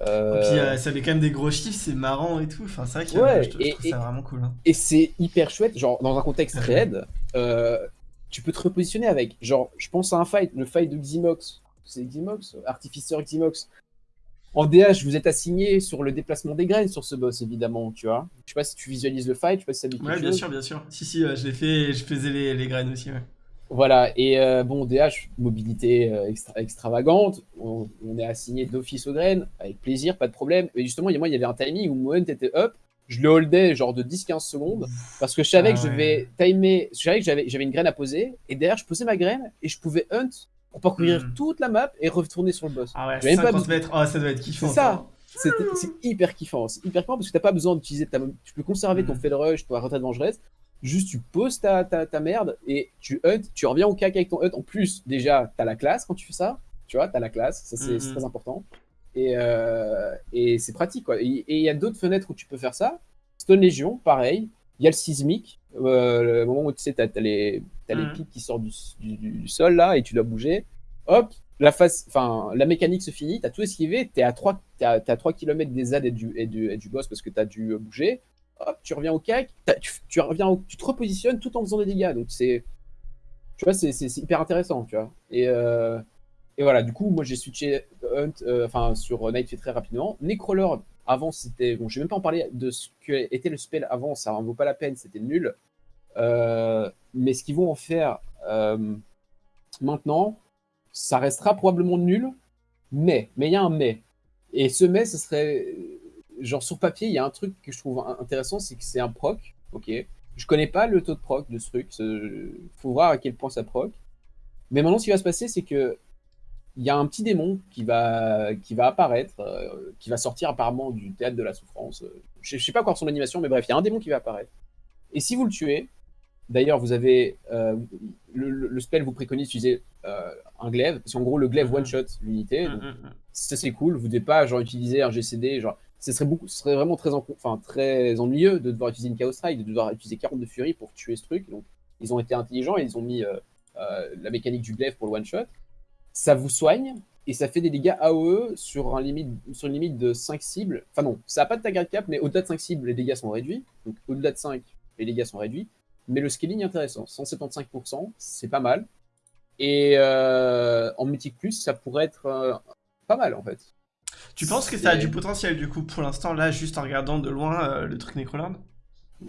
Euh, Et puis euh, ça fait quand même des gros chiffres, c'est marrant et tout. Enfin, c'est vrai que Ouais, je, trouve et- ça vraiment cool. hein. Et c'est hyper chouette, genre dans un contexte raid, euh, tu peux te repositionner avec. Genre, je pense à un fight, le fight de Ximox. C'est Ximox Artificer Ximox. En DH, vous êtes assigné sur le déplacement des graines sur ce boss, évidemment, tu vois. Je sais pas si tu visualises le fight, je sais pas si ça dit Ouais, bien chose. sûr, bien sûr. Si, si, je l'ai fait, je faisais les, les graines aussi. Ouais. Voilà, et euh, bon, DH, mobilité euh, extra- extravagante, on, on est assigné d'office aux graines, avec plaisir, pas de problème. Et justement, il y a- moi, il y avait un timing où mon hunt était up, je le holdais genre de 10-15 secondes, parce que je savais Ah que je vais timer, je savais que j'avais une graine à poser, et derrière, je posais ma graine, et je pouvais hunt pour parcourir Mhm. toute la map et retourner sur le boss. Ah ouais, J'avais même pas 50 mètres, oh, ça doit être kiffant. C'est ça. C'est hyper kiffant, c'est hyper kiffant parce que t'as pas besoin d'utiliser ta... Tu peux conserver ton Mhm. fail rush, ta retraite vengeresse, juste tu poses ta, ta, ta merde et tu hunt, tu reviens au cac avec ton hunt. En plus, déjà, t'as la classe quand tu fais ça, tu vois, t'as la classe, ça c'est Mhm. très important. Et, euh, et c'est pratique quoi. Et il y a d'autres fenêtres où tu peux faire ça. Stone Legion, pareil. Il y a le sismique, euh, le moment où tu sais, t'as as les, les Mhm. pics qui sortent du, du- du sol là et tu dois bouger. Hop, la phase, enfin, la mécanique se finit, t'as tout esquivé, t'es à 3, t'es à, t'es à 3 km des ZAD et du, et, du, et du boss parce que t'as dû bouger. Tu reviens au cac, tu, reviens tu te repositionnes tout en faisant des dégâts. Donc c'est, tu vois, c'est hyper intéressant, tu vois. Et, euh, et voilà, du coup, moi j'ai switché euh, enfin sur Night fait très rapidement. Necrolord, avant c'était, bon, je vais même pas en parler de ce que était le spell avant, ça en vaut pas la peine, c'était nul. Euh, mais ce qu'ils vont en faire euh, maintenant, ça restera probablement nul, mais, mais il y a un mais. Et ce mais, ce serait, genre sur papier, il y a un truc que je trouve in- intéressant, c'est que c'est un proc, ok? Je connais pas le taux de proc de ce truc, faut voir à quel point ça proc. Mais maintenant, ce qui va se passer, c'est que il y a un petit démon qui va, qui va apparaître, euh, qui va sortir apparemment du théâtre de la souffrance. Je, je sais pas encore son animation, mais bref, il y a un démon qui va apparaître. Et si vous le tuez, d'ailleurs, vous avez euh, le, spell vous préconise d'utiliser euh, un glaive, parce qu'en gros, le glaive Mhm. one shot l'unité. Mm, donc mm, mm. ça c'est cool. Vous devez pas genre utiliser un GCD, genre ce serait vraiment très, ennuyeux de devoir utiliser une Chaos Strike, de devoir utiliser 40 de Fury pour tuer ce truc. Donc ils ont été intelligents et ils ont mis euh, euh, la mécanique du glaive pour le one shot. Ça vous soigne et ça fait des dégâts AOE sur, une limite de 5 cibles. Enfin non, ça n'a pas de tag cap, mais au-delà de 5 cibles, les dégâts sont réduits. Donc au-delà de 5, les dégâts sont réduits. Mais le scaling est intéressant, 175%, c'est pas mal. Et euh, en mythique plus, ça pourrait être pas mal en fait. Tu penses que ça a du potentiel du coup pour l'instant là, juste en regardant de loin euh, le truc Necroland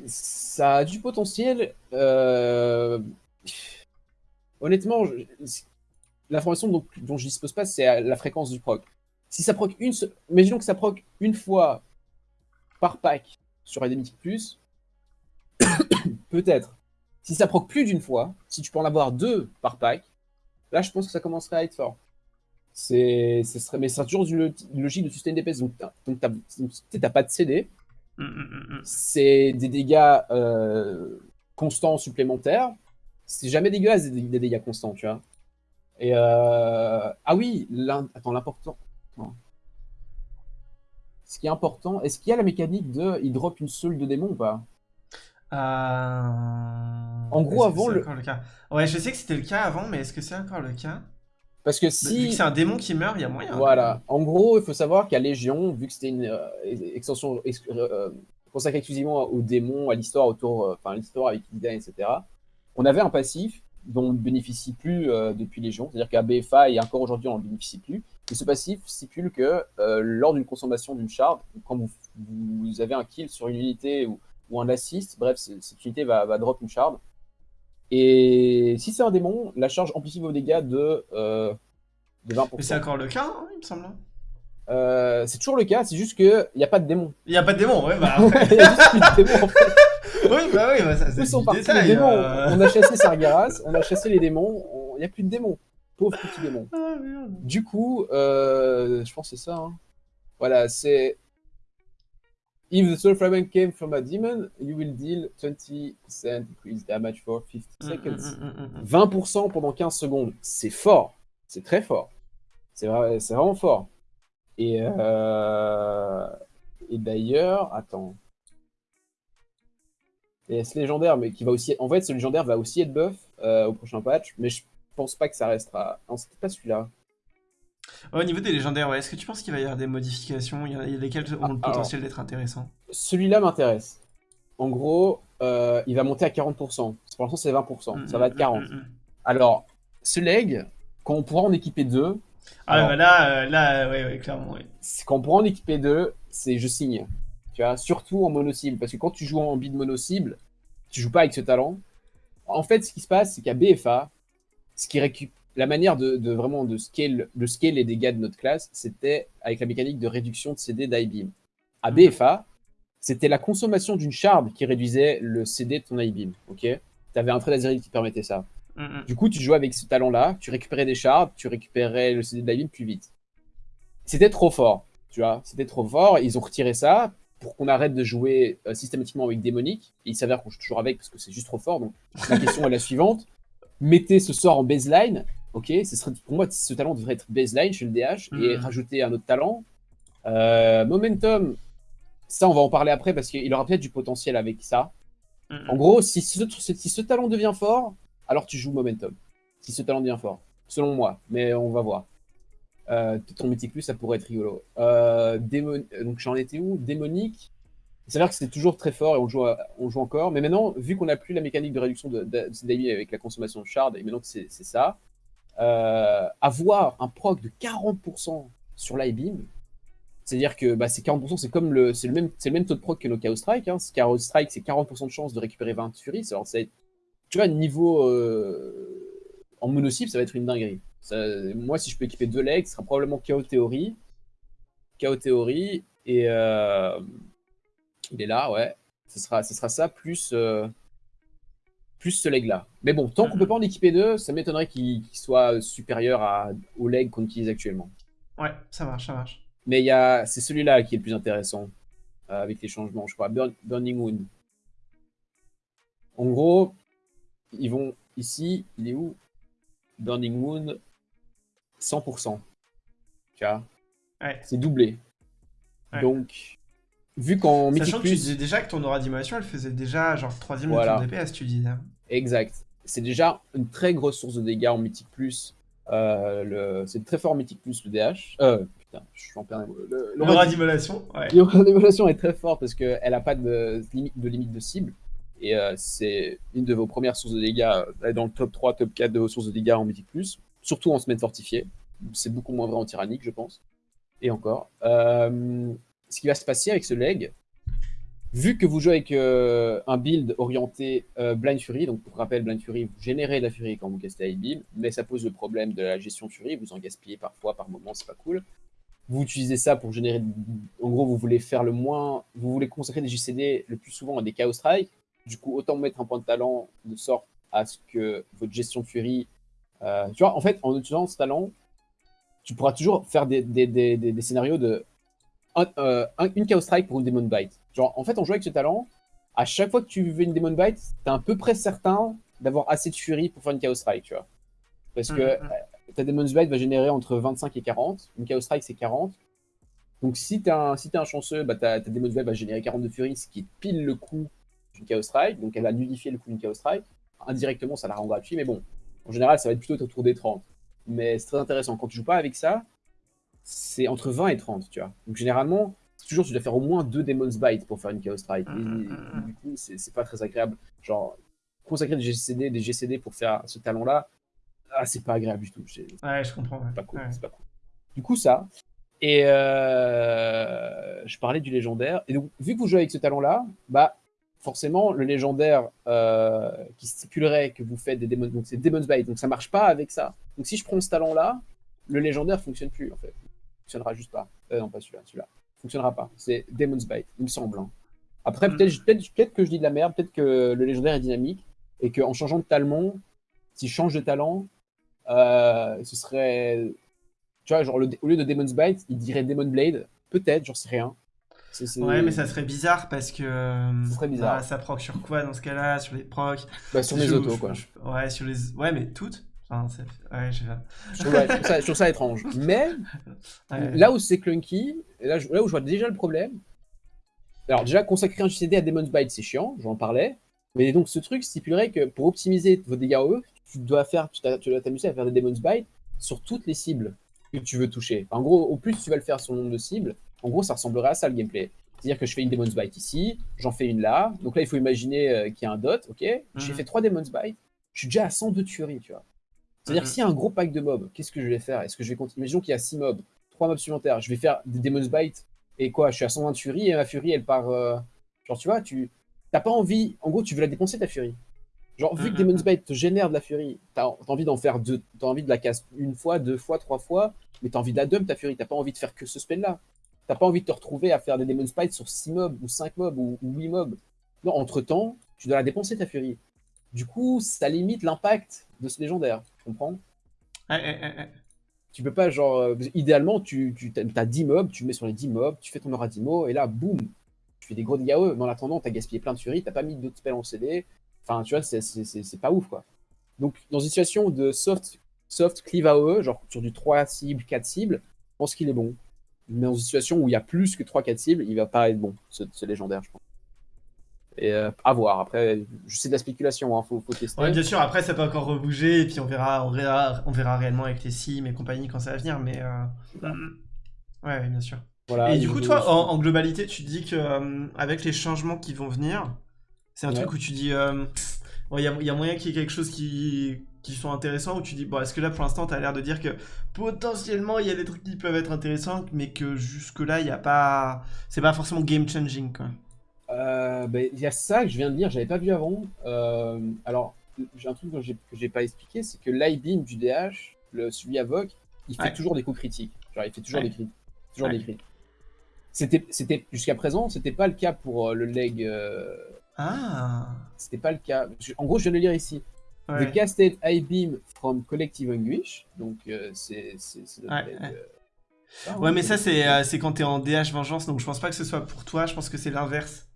Ça a du potentiel. euh, Honnêtement, je- l'information dont, dont je dispose pas, c'est la fréquence du proc. Si ça proc une, imaginons que ça proc une fois par pack sur Endemic Plus, [COUGHS] peut-être. Si ça proc plus d'une fois, si tu peux en avoir deux par pack, là je pense que ça commencerait à être fort. C'est, ce serait, mais c'est toujours une, logique de sustain DPS. Donc, tu t'as pas de CD, Mm, mm, mm, c'est des dégâts euh, constants supplémentaires. C'est jamais dégueulasse des, des dégâts constants, tu vois. Et euh, ah oui, attends, l'important. Ce qui est important, est-ce qu'il y a la mécanique de il drop une seule de démon ou pas? Euh, En gros, avant, le- le cas? Ouais, je sais que c'était le cas avant, mais est-ce que c'est encore le cas? Parce que Vu que si. c'est un démon qui meurt, il y a moyen. Voilà. En gros, il faut savoir qu'à Légion, vu que c'était une euh, extension ex- euh, consacrée exclusivement aux démons, à l'histoire autour, euh, enfin l'histoire avec Illidan, etc. On avait un passif dont on ne bénéficie plus euh, depuis Légion, c'est-à-dire qu'à BFA et encore aujourd'hui on n'en bénéficie plus. Et ce passif stipule que euh, lors d'une consommation d'une shard, quand vous, vous avez un kill sur une unité ou, ou un assist, bref, cette unité va, va drop une shard. Et si c'est un démon, la charge amplifie vos dégâts de, euh, de 20%. Mais c'est encore le cas, hein, il me semble. Euh, c'est toujours le cas, c'est juste qu'il n'y a pas de démon. Il n'y a pas de démon, ouais, bah. [LAUGHS] Il y a juste plus de démons en fait. [LAUGHS] oui, bah oui, bah ça, c'est sont du partis les détail. démons euh. On a chassé Sargeras, on a chassé les démons, on- il n'y a plus de démons. Pauvre petit démon. Ah, merde. Du coup, euh, je pense que c'est ça. hein. Voilà, c'est. If the soul fragment came from a demon, you will deal 20% increase damage for 50 seconds. Mm, mm, mm, mm, mm. 20% pendant 15 secondes. C'est fort. C'est très fort. C'est vrai, vraiment fort. Et, euh, et d'ailleurs, attends. Et ce légendaire, mais qui va aussi. En fait, ce légendaire va aussi être buff euh, au prochain patch, mais je pense pas que ça restera. Non, c'était pas celui-là. Au niveau des légendaires, ouais, est-ce que tu penses qu'il va y avoir des modifications? Il y en a lesquelles ont Ah, le alors. potentiel d'être intéressants Celui-là m'intéresse. En gros, euh, il va monter à 40%. Pour l'instant, c'est 20%. Ça va être 40. Mm, mm, mm. Alors, ce leg, quand on pourra en équiper deux, Ah, Alors- bah là, euh, là, ouais, ouais, clairement, ouais. quand on pourra en équiper deux, c'est je signe. Tu vois, surtout en mono-cible. Parce que quand tu joues en bid mono-cible, tu joues pas avec ce talent. En fait, ce qui se passe, c'est qu'à BFA, ce qui récup... la manière de, de vraiment de scale, de scale les dégâts de notre classe, c'était avec la mécanique de réduction de CD d'I-Beam. À Mhm. BFA, c'était la consommation d'une shard qui réduisait le CD de ton I-Beam. Ok? Tu avais un trait d'azérite qui permettait ça. Mm, mm. Du coup, tu jouais avec ce talent-là, tu récupérais des shards, tu récupérais le CD de David plus vite. C'était trop fort, tu vois. C'était trop fort. Ils ont retiré ça pour qu'on arrête de jouer euh, systématiquement avec démonique. Et il s'avère qu'on joue toujours avec parce que c'est juste trop fort. Donc la question est la [LAUGHS] suivante mettez ce sort en baseline. Ok, ce serait, pour moi, ce talent devrait être baseline chez le DH et Mhm. rajouter un autre talent. Euh, momentum, ça, on va en parler après parce qu'il aura peut-être du potentiel avec ça. Mm, mm. En gros, si ce, si ce talent devient fort, alors tu joues Momentum. Si ce talent devient fort. Selon moi, mais on va voir. Euh, ton mythique plus, ça pourrait être rigolo. Euh, démon- Donc j'en étais où? Démonique. Il s'avère que c'est toujours très fort et on joue, à- on joue encore. Mais maintenant, vu qu'on n'a plus la mécanique de réduction de, de, avec la consommation de shard, et maintenant que c'est c'est ça, euh, avoir un proc de 40% sur l'I-Beam, c'est-à-dire que bah, c'est 40%, c'est comme le, le même, le même taux de proc que nos Chaos Strike. Hein. Chaos Strike, c'est 40% de chance de récupérer 20 Furies. Alors, c'est, tu vois, niveau euh, en mono-cible, ça va être une dinguerie. Ça- moi, si je peux équiper deux legs, ce sera probablement Chaos Theory, Chaos Theory et euh, il est là, ouais. Ce sera, ce sera ça plus plus ce leg là. Mais bon, tant qu'on peut pas en équiper deux, ça m'étonnerait qu'il soit supérieur à, au leg qu'on utilise actuellement. Ouais, ça marche, ça marche. Mais il y a, c'est celui-là qui est le plus intéressant euh, avec les changements, je crois. Burn- Burning Moon. En gros, ils vont ici, il est où? Burning Moon, 100%. Tu vois? Ouais. C'est doublé. Ouais. Donc, vu qu'en Mythic Sachant que tu Plus, disais déjà que ton aura d'animation, elle faisait déjà genre 3 de Voilà. ton DPS, tu disais. exact, c'est déjà une très grosse source de dégâts en Mythic Plus. Euh, le... C'est très fort en Mythic Plus, le DH. Euh, putain, je suis en plein. Le, le- L'aura d'immolation, ouais. [LAUGHS] L'évolution est très forte parce qu'elle n'a pas de limite, de limite de cible. Et euh, c'est une de vos premières sources de dégâts. euh, Elle est dans le top 3, top 4 de vos sources de dégâts en Mythic Plus. Surtout en semaine fortifiée. C'est beaucoup moins vrai en tyrannique, je pense. Et encore. Euh, ce qui va se passer avec ce leg, vu que vous jouez avec euh, un build orienté euh, Blind Fury, donc pour rappel, Blind Fury, vous générez de la Fury quand vous castez High Beam, mais ça pose le problème de la gestion Fury, vous en gaspillez parfois, par moment, c'est pas cool. Vous utilisez ça pour générer. En gros, vous voulez faire le moins. Vous voulez consacrer des JCD le plus souvent à des Chaos Strike. Du coup, autant mettre un point de talent de sorte à ce que votre gestion Fury. euh, tu vois, en fait, en utilisant ce talent, tu pourras toujours faire des scénarios de. Un- euh, un- une Chaos Strike pour une Demon Bite. Genre, en fait, en jouant avec ce talent, à chaque fois que tu veux une Demon Bite, t'es à peu près certain d'avoir assez de Fury pour faire une Chaos Strike, tu vois. Parce que Mhm, euh, ta Demon's Bite va générer entre 25 et 40. Une Chaos Strike, c'est 40. Donc, si t'es un, si t'es un chanceux, bah, ta, ta Demon's Bite va générer 40 de Fury, ce qui est pile le coût d'une Chaos Strike. Donc, elle va nullifier le coût d'une Chaos Strike. Indirectement, ça la rend gratuite, mais bon, en général, ça va être plutôt autour des 30. Mais c'est très intéressant. Quand tu joues pas avec ça, c'est entre 20 et 30, tu vois. Donc, généralement, toujours, tu dois faire au moins deux Demon's Bite pour faire une Chaos Strike. Et, Mhm, mhm. du coup, c'est pas très agréable. Genre, consacrer des GCD, des GCD pour faire ce talent-là, ah, c'est pas agréable du tout. Ouais, je comprends. ouais. pas cool. Ouais. Pas cool. Du coup, ça. Et euh, je parlais du légendaire. Et donc, vu que vous jouez avec ce talent-là, bah, forcément, le légendaire euh, qui stipulerait que vous faites des démons, donc c'est Demon's Bite, donc ça marche pas avec ça. Donc, si je prends ce talent-là, le légendaire fonctionne plus, en fait. Fonctionnera juste pas. Euh, non, pas celui-là, celui-là. Fonctionnera pas. C'est Demon's Bite, il me semble. hein. Après, Mm. peut-être peut peut que je dis de la merde, peut-être que le légendaire est dynamique et qu'en changeant de talon, s'il change de talent, euh, ce serait. Tu vois, genre, le- au lieu de Demon's Bite, il dirait Demon Blade. Peut-être, j'en sais rien. Ouais, mais ça serait bizarre parce que. euh, Ça serait bizarre. bah, ça proc sur quoi dans ce cas-là? Sur les procs? Bah, sur les autos, quoi. je- Ouais, sur les. Ouais, mais toutes Enfin, ça fait- Ouais, je trouve, ouais, je trouve ça, je trouve ça étrange. [LAUGHS] Mais Ouais. là où c'est clunky, et là, où je vois déjà le problème, alors déjà consacrer un JCD à Demon's Bite, c'est chiant, j'en parlais. Mais donc ce truc stipulerait que pour optimiser vos dégâts OE, tu dois faire, tu dois t'amuser à faire des Demon's Bite sur toutes les cibles que tu veux toucher. En gros, au plus tu vas le faire sur le nombre de cibles, en gros ça ressemblerait à ça le gameplay. C'est-à-dire que je fais une Demon's Bite ici, j'en fais une là. Donc là, il faut imaginer euh, qu'il y a un dot, ok J'ai Mhm. fait trois Demon's Bite, je suis déjà à 102 tueries, tu vois. C'est-à-dire Mhm. s'il y a un gros pack de mobs, qu'est-ce que je vais faire? Est-ce que je vais continuer? Imaginons qu'il y a 6 mobs, 3 mobs supplémentaires, je vais faire des Demon's Bite, et quoi? Je suis à 120 furies, et ma furie, elle part... euh, Genre, tu vois, tu t'as pas envie... En gros, tu veux la dépenser, ta furie. Genre, vu que Mhm. Demon's Bite te génère de la furie, t'as as envie d'en faire deux, t'as envie de la casse une fois, deux fois, trois fois, mais t'as envie de la dump, ta furie, t'as pas envie de faire que ce spell-là. T'as pas envie de te retrouver à faire des Demon's Bite sur 6 mobs, ou 5 mobs, ou, ou 8 mobs. Non, entre-temps, tu dois la dépenser, ta furie. Du coup, ça limite l'impact de ce légendaire, tu comprends Ouais, ouais, ouais, ouais. tu peux pas, genre, euh, idéalement, tu, tu as 10 mobs, tu le mets sur les 10 mobs, tu fais ton aura 10 mots, et là, boum, tu fais des gros dégâts eux. Mais en attendant, t'as gaspillé plein de furie, t'as pas mis d'autres spells en CD. Enfin, tu vois, c'est- pas ouf, quoi. Donc, dans une situation de soft, soft cleave AOE, genre sur du 3 cibles, 4 cibles, je pense qu'il est bon. Mais dans une situation où il y a plus que 3-4 cibles, il va pas être bon, ce, ce légendaire, je pense. Et euh, à voir. Après, sais de la spéculation, hein, faut, faut tester. Ouais, bien sûr, après ça peut encore rebouger, et puis on verra, on verra, on verra réellement avec les sims et compagnie quand ça va venir, mais. euh, Ouais, ouais, bien sûr. Voilà, et du coup, toi, en, en globalité, tu te dis que euh, avec les changements qui vont venir, c'est un Ouais. truc où tu dis, euh, bon, il y, a, y a moyen qu'il y ait quelque chose qui, qui soit intéressant, où tu dis, bon, est-ce que là, pour l'instant, tu as l'air de dire que potentiellement, il y a des trucs qui peuvent être intéressants, mais que jusque-là, il n'y a pas. C'est pas forcément game changing, quoi. Euh, ben, il y a ça que je viens de dire, j'avais pas vu avant. Euh, alors, j'ai un truc que j'ai que j'ai pas expliqué, c'est que l'IBeam du DH, le, celui Avoc, il fait Ouais. toujours des coups critiques. Genre, il fait toujours Ouais. des crits. Toujours Ouais. des. C'était, c'était jusqu'à présent, c'était pas le cas pour euh, le leg. euh, Ah c'était pas le cas. En gros, je viens de le lire ici. ouais. The casted I-beam from Collective Anguish. Donc, euh, c'est, notre Ouais, leg, euh, mais ça, c'est euh, c'est quand t'es en DH vengeance, donc je pense pas que ce soit pour toi, je pense que c'est l'inverse.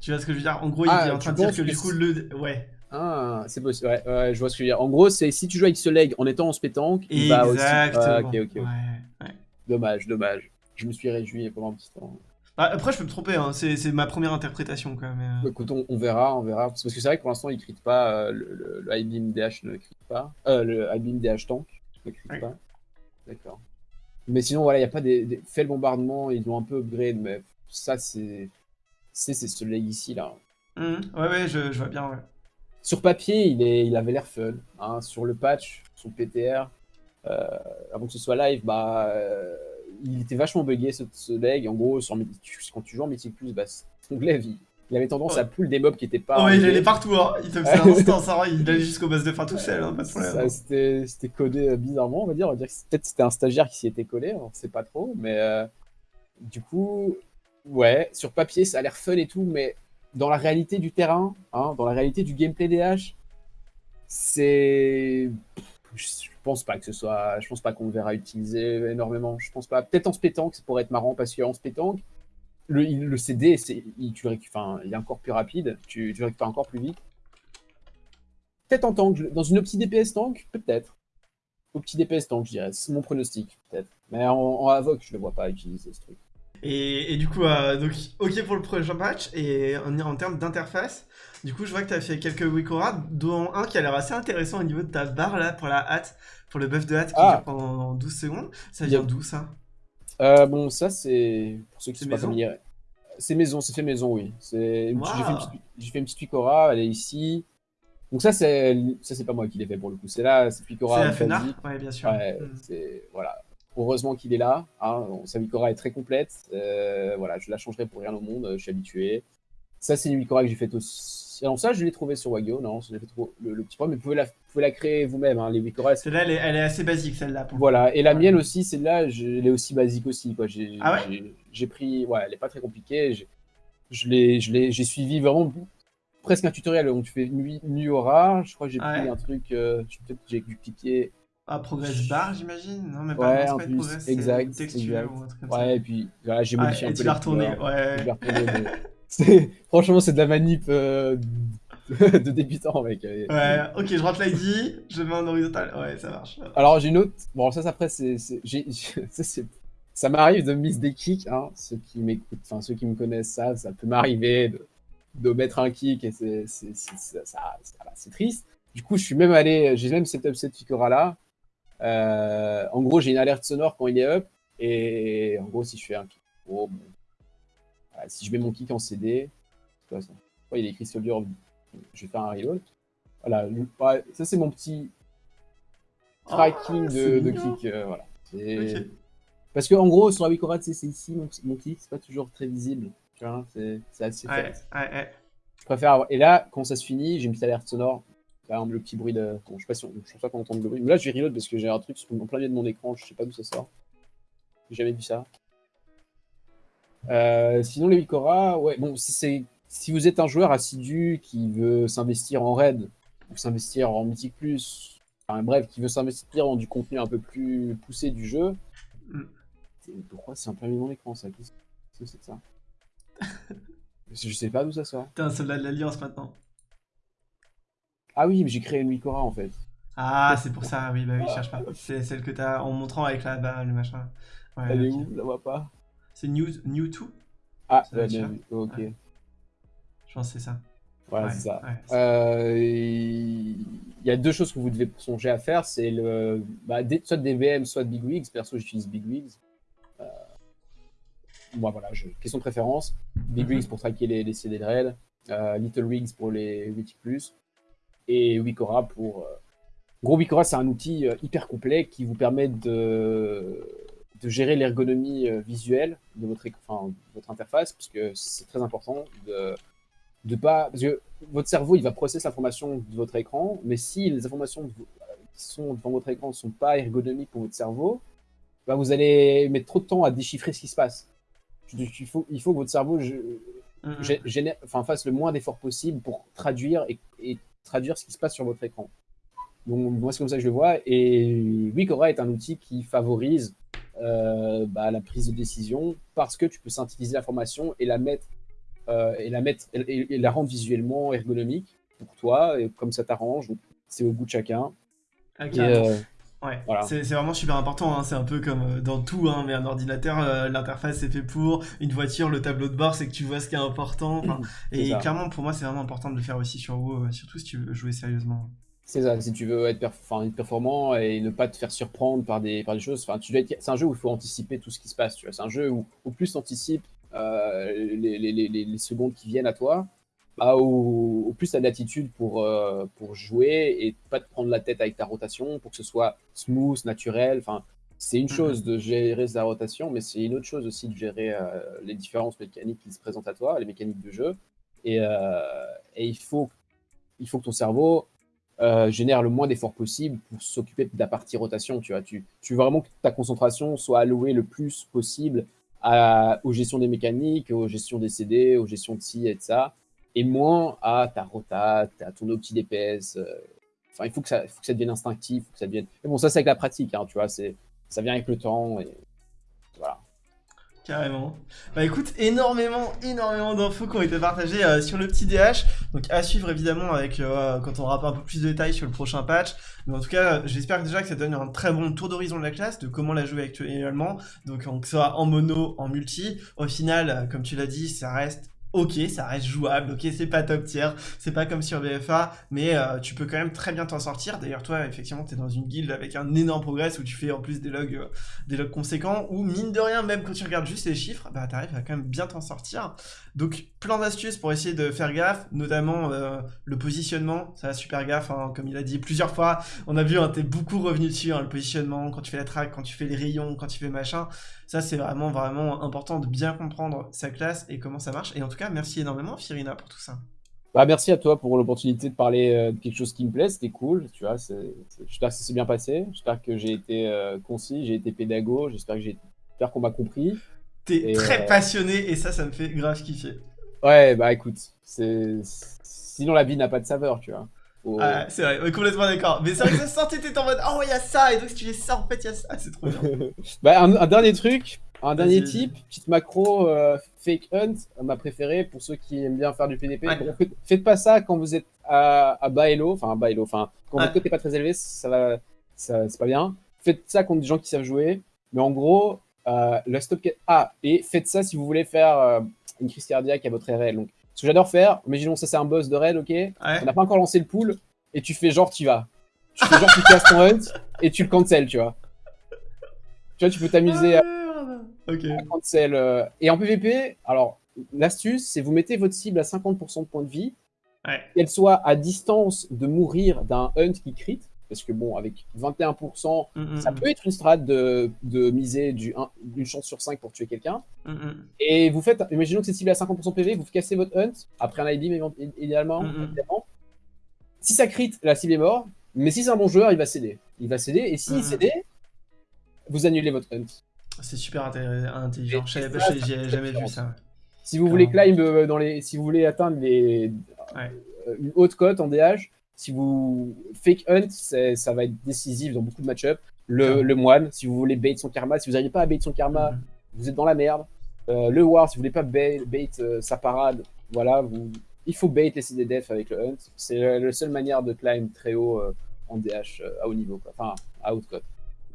Tu vois ce que je veux dire? En gros, il Ah, est en train de dire que que du coup, le. Ouais, Ah, c'est possible. Ouais, ouais, je vois ce que je veux dire. En gros, c'est si tu joues avec ce leg en étant en spétanque, il va aussi. exactement. Ah, ok, ok. Ouais. Dommage, dommage. Je me suis réjoui pendant un petit temps. Bah, après, je peux me tromper, hein, c'est ma première interprétation, quoi. Mais... euh, Écoute, on, on verra, on verra. Parce que c'est vrai que pour l'instant, il crit pas. euh, le, le, le iBeam DH ne crit pas. Euh, le iBeam DH tank ne crit pas. D'accord. Mais sinon, voilà, il n'y a pas des, des. Fait le bombardement, ils l'ont un peu upgrade, mais ça, c'est. C'est ce leg ici, là. hum, Ouais, ouais, je, je vois bien, ouais. Sur papier, il, est, il avait l'air fun. hein. Sur le patch, son PTR, euh, avant que ce soit live, bah, euh, il était vachement buggé ce, ce leg. En gros, sur, quand tu joues en Mythic Plus, bah, son glaive, il, il avait tendance Ouais. à pull des mobs qui étaient pas. Oh, ouais, il allait partout, hein. Il te faisait va, [LAUGHS] il allait jusqu'au base de fin tout seul, hein, pas de problème. Ça, C'était codé euh, bizarrement, on va dire. On va dire que peut-être c'était un stagiaire qui s'y était collé, on sait pas trop. Mais euh, du coup, ouais, sur papier, ça a l'air fun et tout, mais dans la réalité du terrain, hein, dans la réalité du gameplay DH, c'est. Je pense pas que ce soit. Je pense pas qu'on le verra utiliser énormément. Je pense pas. Peut-être en se pétanque, ça pourrait être marrant parce qu'en se pétanque, le, CD, il, tu enfin, il est encore plus rapide, tu, tu récupères encore plus vite. Peut-être en tank, dans une opti DPS tank, peut-être. Opti DPS tank, je dirais. C'est mon pronostic, peut-être. Mais en, en Avoc, je le vois pas utiliser ce truc. Et, et du coup, euh, donc, ok pour le prochain patch. Et en, en termes d'interface, du coup, je vois que tu as fait quelques Wikora, dont un qui a l'air assez intéressant au niveau de ta barre là pour la hâte, pour le buff de hâte qui Ah. dure pendant 12 secondes. Ça vient d'où ça Euh, bon, ça, c'est. Pour ceux qui sont pas maison familiers. C'est maison, c'est fait maison, oui. J'ai fait, une petite- Picora, elle est ici. Donc, ça, c'est ça c'est pas moi qui l'ai fait pour le coup. C'est là, c'est Picora. C'est la. Fenar Ouais, bien sûr. Ouais, Mm. c'est voilà. Heureusement qu'il est là. Hein. Sa Vicora est très complète. Euh, voilà, je la changerai pour rien au monde. Je suis habitué. Ça, c'est une Vicora que j'ai faite aussi. Alors ça, je l'ai trouvé sur Wagyu, non, le, le, petit point, mais vous pouvez la, pouvez la créer vous-même, hein, les Wikora. Celle-là, elle, elle, est assez basique, celle-là. Voilà, et la mienne aussi, celle-là, elle est aussi basique aussi. Quoi. J'ai, ah ouais J'ai pris, ouais, elle est pas très compliquée. J'ai suivi vraiment presque un tutoriel où tu fais nuit, nuit aura. Je crois que j'ai ah pris un truc, euh, peut-être j'ai dû cliquer. Ah, Progress bar, j'imagine? Non, mais pas, ouais, en plus, progress, exact, exact. ouais, et puis voilà, j'ai modifié un peu. Tu l'as retourné, ouais. [LAUGHS] Franchement, c'est de la manip euh, [LAUGHS] de débutant, mec. Ouais, ok, je rentre l'ID, je mets en horizontal, ouais, ça marche. Alors, j'ai une autre. Bon, ça, après, [LAUGHS] c'est. Ça m'arrive de miss des kicks, hein. Ceux qui m'écoutent, enfin, ceux qui me connaissent ça, ça peut m'arriver de... de, mettre un kick et c'est triste. Du coup, je suis même allé, j'ai même setup cette figura là. Euh, en gros, j'ai une alerte sonore quand il est up. Et en gros, si je fais un kick, oh, bon, si je mets mon kick en CD, quoi ça Il est écrit Soldier, je vais faire un reload. Voilà, ça c'est mon petit tracking de, de, kick. Euh, voilà. Parce que en gros, sur la Wikora, c'est ici mon, mon kick, c'est pas toujours très visible. Tu vois, c'est assez ouais, ouais, ouais. Je préfère avoir... Et là, quand ça se finit, j'ai une petite alerte sonore. Par exemple, le petit bruit de. Bon, je sais pas si on... je pense pas qu'on entend le bruit. Mais là, je vais reload parce que j'ai un truc en plein milieu de mon écran, je sais pas d'où ça sort. J'ai jamais vu ça. Euh, sinon, les Wikora, ouais, bon, c'est si vous êtes un joueur assidu qui veut s'investir en raid ou s'investir en mythique plus, enfin, bref, qui veut s'investir dans du contenu un peu plus poussé du jeu, mm. pourquoi c'est en plein milieu de mon écran ça? Qu'est-ce que c'est ça? [LAUGHS] Je sais pas d'où ça sort. T'es un soldat de l'Alliance maintenant. Ah oui, mais j'ai créé une Wikora en fait. Ah, c'est pour ça, oui, bah oui, cherche pas. C'est celle que t'as en montrant avec la, bah, le machin. Elle est où? Je la vois pas. C'est New, New 2 Ah, ok. Je pense que c'est ça. Voilà, c'est ça. Euh, il y a deux choses que vous devez songer à faire. C'est le bah, soit des VM, soit de Big Wigs. Perso, j'utilise Big Wigs. Euh... Bon, voilà, je... question de préférence. Big Wigs pour traquer les, les CD de raid. Euh, Little Wigs pour les Wiki Plus. Et Wikora pour... Euh, gros, Wikora, c'est un outil euh, hyper complet qui vous permet de de gérer l'ergonomie euh, visuelle de votre, enfin, votre interface, parce que c'est très important de, de pas... Parce que votre cerveau, il va processer l'information de votre écran, mais si les informations qui sont devant votre écran ne sont pas ergonomiques pour votre cerveau, bah vous allez mettre trop de temps à déchiffrer ce qui se passe. Il faut, il faut que votre cerveau enfin, fasse le moins d'efforts possible pour traduire et, et, traduire ce qui se passe sur votre écran. Donc moi, c'est comme ça que je le vois. Et Wikora est un outil qui favorise euh, bah, la prise de décision parce que tu peux synthétiser l'information et la mettre euh, et la mettre et, la rendre visuellement ergonomique pour toi et comme ça t'arrange. C'est au goût de chacun. Euh, ouais, c'est vraiment super important. Hein. C'est un peu comme dans tout, hein, mais un ordinateur, l'interface c'est fait pour. Une voiture, le tableau de bord, c'est que tu vois ce qui est important. [CLEARS THROAT] et clairement, pour moi, c'est vraiment important de le faire aussi sur WoW, surtout si tu veux jouer sérieusement. C'est ça, si tu veux être, performant et ne pas te faire surprendre par des, par des choses, c'est un jeu où il faut anticiper tout ce qui se passe. C'est un jeu où au plus tu anticipes euh, les, les, les, secondes qui viennent à toi, bah, au, plus tu as d'attitude pour, euh, pour jouer et pas te prendre la tête avec ta rotation pour que ce soit smooth, naturel. Enfin, c'est une mm-hmm. chose de gérer sa rotation, mais c'est une autre chose aussi de gérer euh, les différences mécaniques qui se présentent à toi, les mécaniques de jeu. Et, et il, faut, il faut que ton cerveau euh, génère le moins d'efforts possible pour s'occuper de la partie rotation. Tu, vois. Tu, tu veux vraiment que ta concentration soit allouée le plus possible à, aux gestions des mécaniques, aux gestions des CD, aux gestions de ci et de ça, et moins à ta rota, à ton opti DPS. Euh. Enfin, il faut que, ça, faut que ça devienne instinctif. que ça devienne... Bon, ça, c'est avec la pratique, hein, tu vois, ça vient avec le temps. Voilà. Carrément. Bah écoute, énormément, énormément d'infos qui ont été partagées euh, sur le petit DH. Donc à suivre évidemment avec euh, quand on aura un peu plus de détails sur le prochain patch. Mais en tout cas, j'espère déjà que ça donne un très bon tour d'horizon de la classe, de comment la jouer actuellement. Donc que ce soit en mono, en multi. Au final, comme tu l'as dit, ça reste ok, ça reste jouable, ok, c'est pas top tier, c'est pas comme sur BFA, mais euh, tu peux quand même très bien t'en sortir. D'ailleurs, toi, effectivement, t'es dans une guilde avec un énorme progrès où tu fais en plus des logs, euh, des logs conséquents, où mine de rien, même quand tu regardes juste les chiffres, bah t'arrives à quand même bien t'en sortir. Donc, plein d'astuces pour essayer de faire gaffe, notamment euh, le positionnement, ça va super gaffe, hein, comme il a dit plusieurs fois. On a vu, hein, t'es beaucoup revenu dessus, hein, le positionnement, quand tu fais la track, quand tu fais les rayons, quand tu fais machin. Ça, c'est vraiment, vraiment important de bien comprendre sa classe et comment ça marche. Et en tout cas, merci énormément, Firina, pour tout ça. Bah, merci à toi pour l'opportunité de parler euh, de quelque chose qui me plaît, c'était cool, tu vois, j'espère que ça s'est bien passé, j'espère que j'ai été euh, concis, j'ai été pédago, j'espère que j'ai j'espère qu'on m'a compris. T'es très euh, passionné et ça, ça me fait grave kiffer. Ouais, bah écoute, c'est sinon la vie n'a pas de saveur, tu vois. Ah, c'est vrai, complètement d'accord. Mais c'est vrai que ça sortait, t'étais en mode Oh, il y a ça, et donc si tu fais ça, en fait, il y a ça, c'est trop bien. [LAUGHS] bah, un, dernier truc, un dernier type, petite macro euh, fake hunt, ma préférée pour ceux qui aiment bien faire du PDP. faites, pas ça quand vous êtes à, à bas elo, enfin à bas elo, enfin quand votre cote est pas très élevé, ça va, ça, c'est pas bien. Faites ça contre des gens qui savent jouer, mais en gros, euh, la stop. Ah, et faites ça si vous voulez faire euh, une crise cardiaque à votre RL. Donc, ce que j'adore faire, imaginons ça c'est un boss de raid, ok On n'a pas encore lancé le pool, et tu fais genre tu vas. Tu fais genre tu casses ton hunt, et tu le cancel, tu vois. Tu vois, tu peux t'amuser à, ah, cancel. Euh. Et en PvP, alors, l'astuce, c'est vous mettez votre cible à 50% de points de vie, qu'elle soit à distance de mourir d'un hunt qui crit, parce que bon, avec 21%, mm, mm, ça mm. peut être une strat de, miser d'une chance sur 5 pour tuer quelqu'un. Et vous faites, imaginons que c'est ciblé à 50% PV, vous cassez votre hunt, après un IB, idéalement, Si ça crit, la cible est mort, mais si c'est un bon joueur, il va céder. Il va céder, et s'il cédait, vous annulez votre hunt. C'est super intelligent, j'ai jamais vu ça. Si vous voulez climb euh, dans les, si vous voulez atteindre les, euh, une haute cote en DH, si vous fake hunt, ça va être décisif dans beaucoup de match-up. Le, le, moine, si vous voulez bait son karma, si vous n'arrivez pas à bait son karma, mhm. vous êtes dans la merde. Euh, le war, si vous voulez pas bait, bait euh, sa parade, voilà, vous, il faut bait les CDDF avec le hunt. C'est la, seule manière de climb très haut euh, en DH à haut niveau, quoi. enfin à haute cote.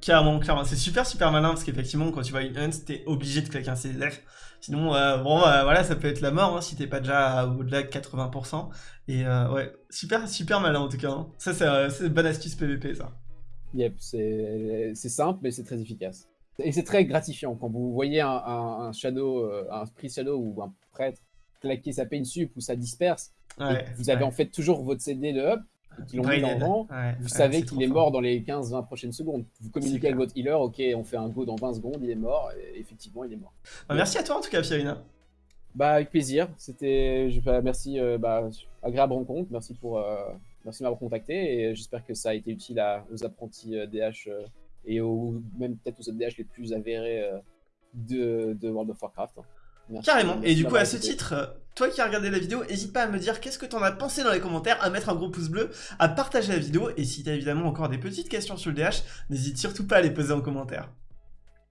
Clairement, clairement. C'est super, super malin parce qu'effectivement, quand tu vois une hunt, t'es obligé de claquer un CDF. Sinon, euh, bon, euh, voilà, ça peut être la mort hein, si t'es pas déjà au-delà de 80%. Et euh, ouais, super, super malin en tout cas. Hein. Ça, c'est une bonne astuce PVP, ça. Yep, c'est simple, mais c'est très efficace. Et c'est très gratifiant quand vous voyez un, shadow, un priest shadow ou un prêtre claquer sa pain sup ou ça disperse. vous avez en fait toujours votre CD de up qui l'ont mis dans vous savez qu'il est mort dans les 15-20 prochaines secondes. Vous communiquez avec votre healer, ok, on fait un go dans 20 secondes, il est mort, et effectivement, il est mort. Bah, merci à toi en tout cas, Fiorina. Bah, avec plaisir. C'était, merci, euh, bah, agréable rencontre. Merci pour, euh, merci de m'avoir contacté, et j'espère que ça a été utile aux apprentis DH euh, et aux, même peut-être aux DH les plus avérés de, de World of Warcraft. Carrément. Et du coup, à ce titre, euh, toi qui as regardé la vidéo, n'hésite pas à me dire qu'est-ce que t'en as pensé dans les commentaires, à mettre un gros pouce bleu, à partager la vidéo, et si t'as évidemment encore des petites questions sur le DH, n'hésite surtout pas à les poser en commentaire.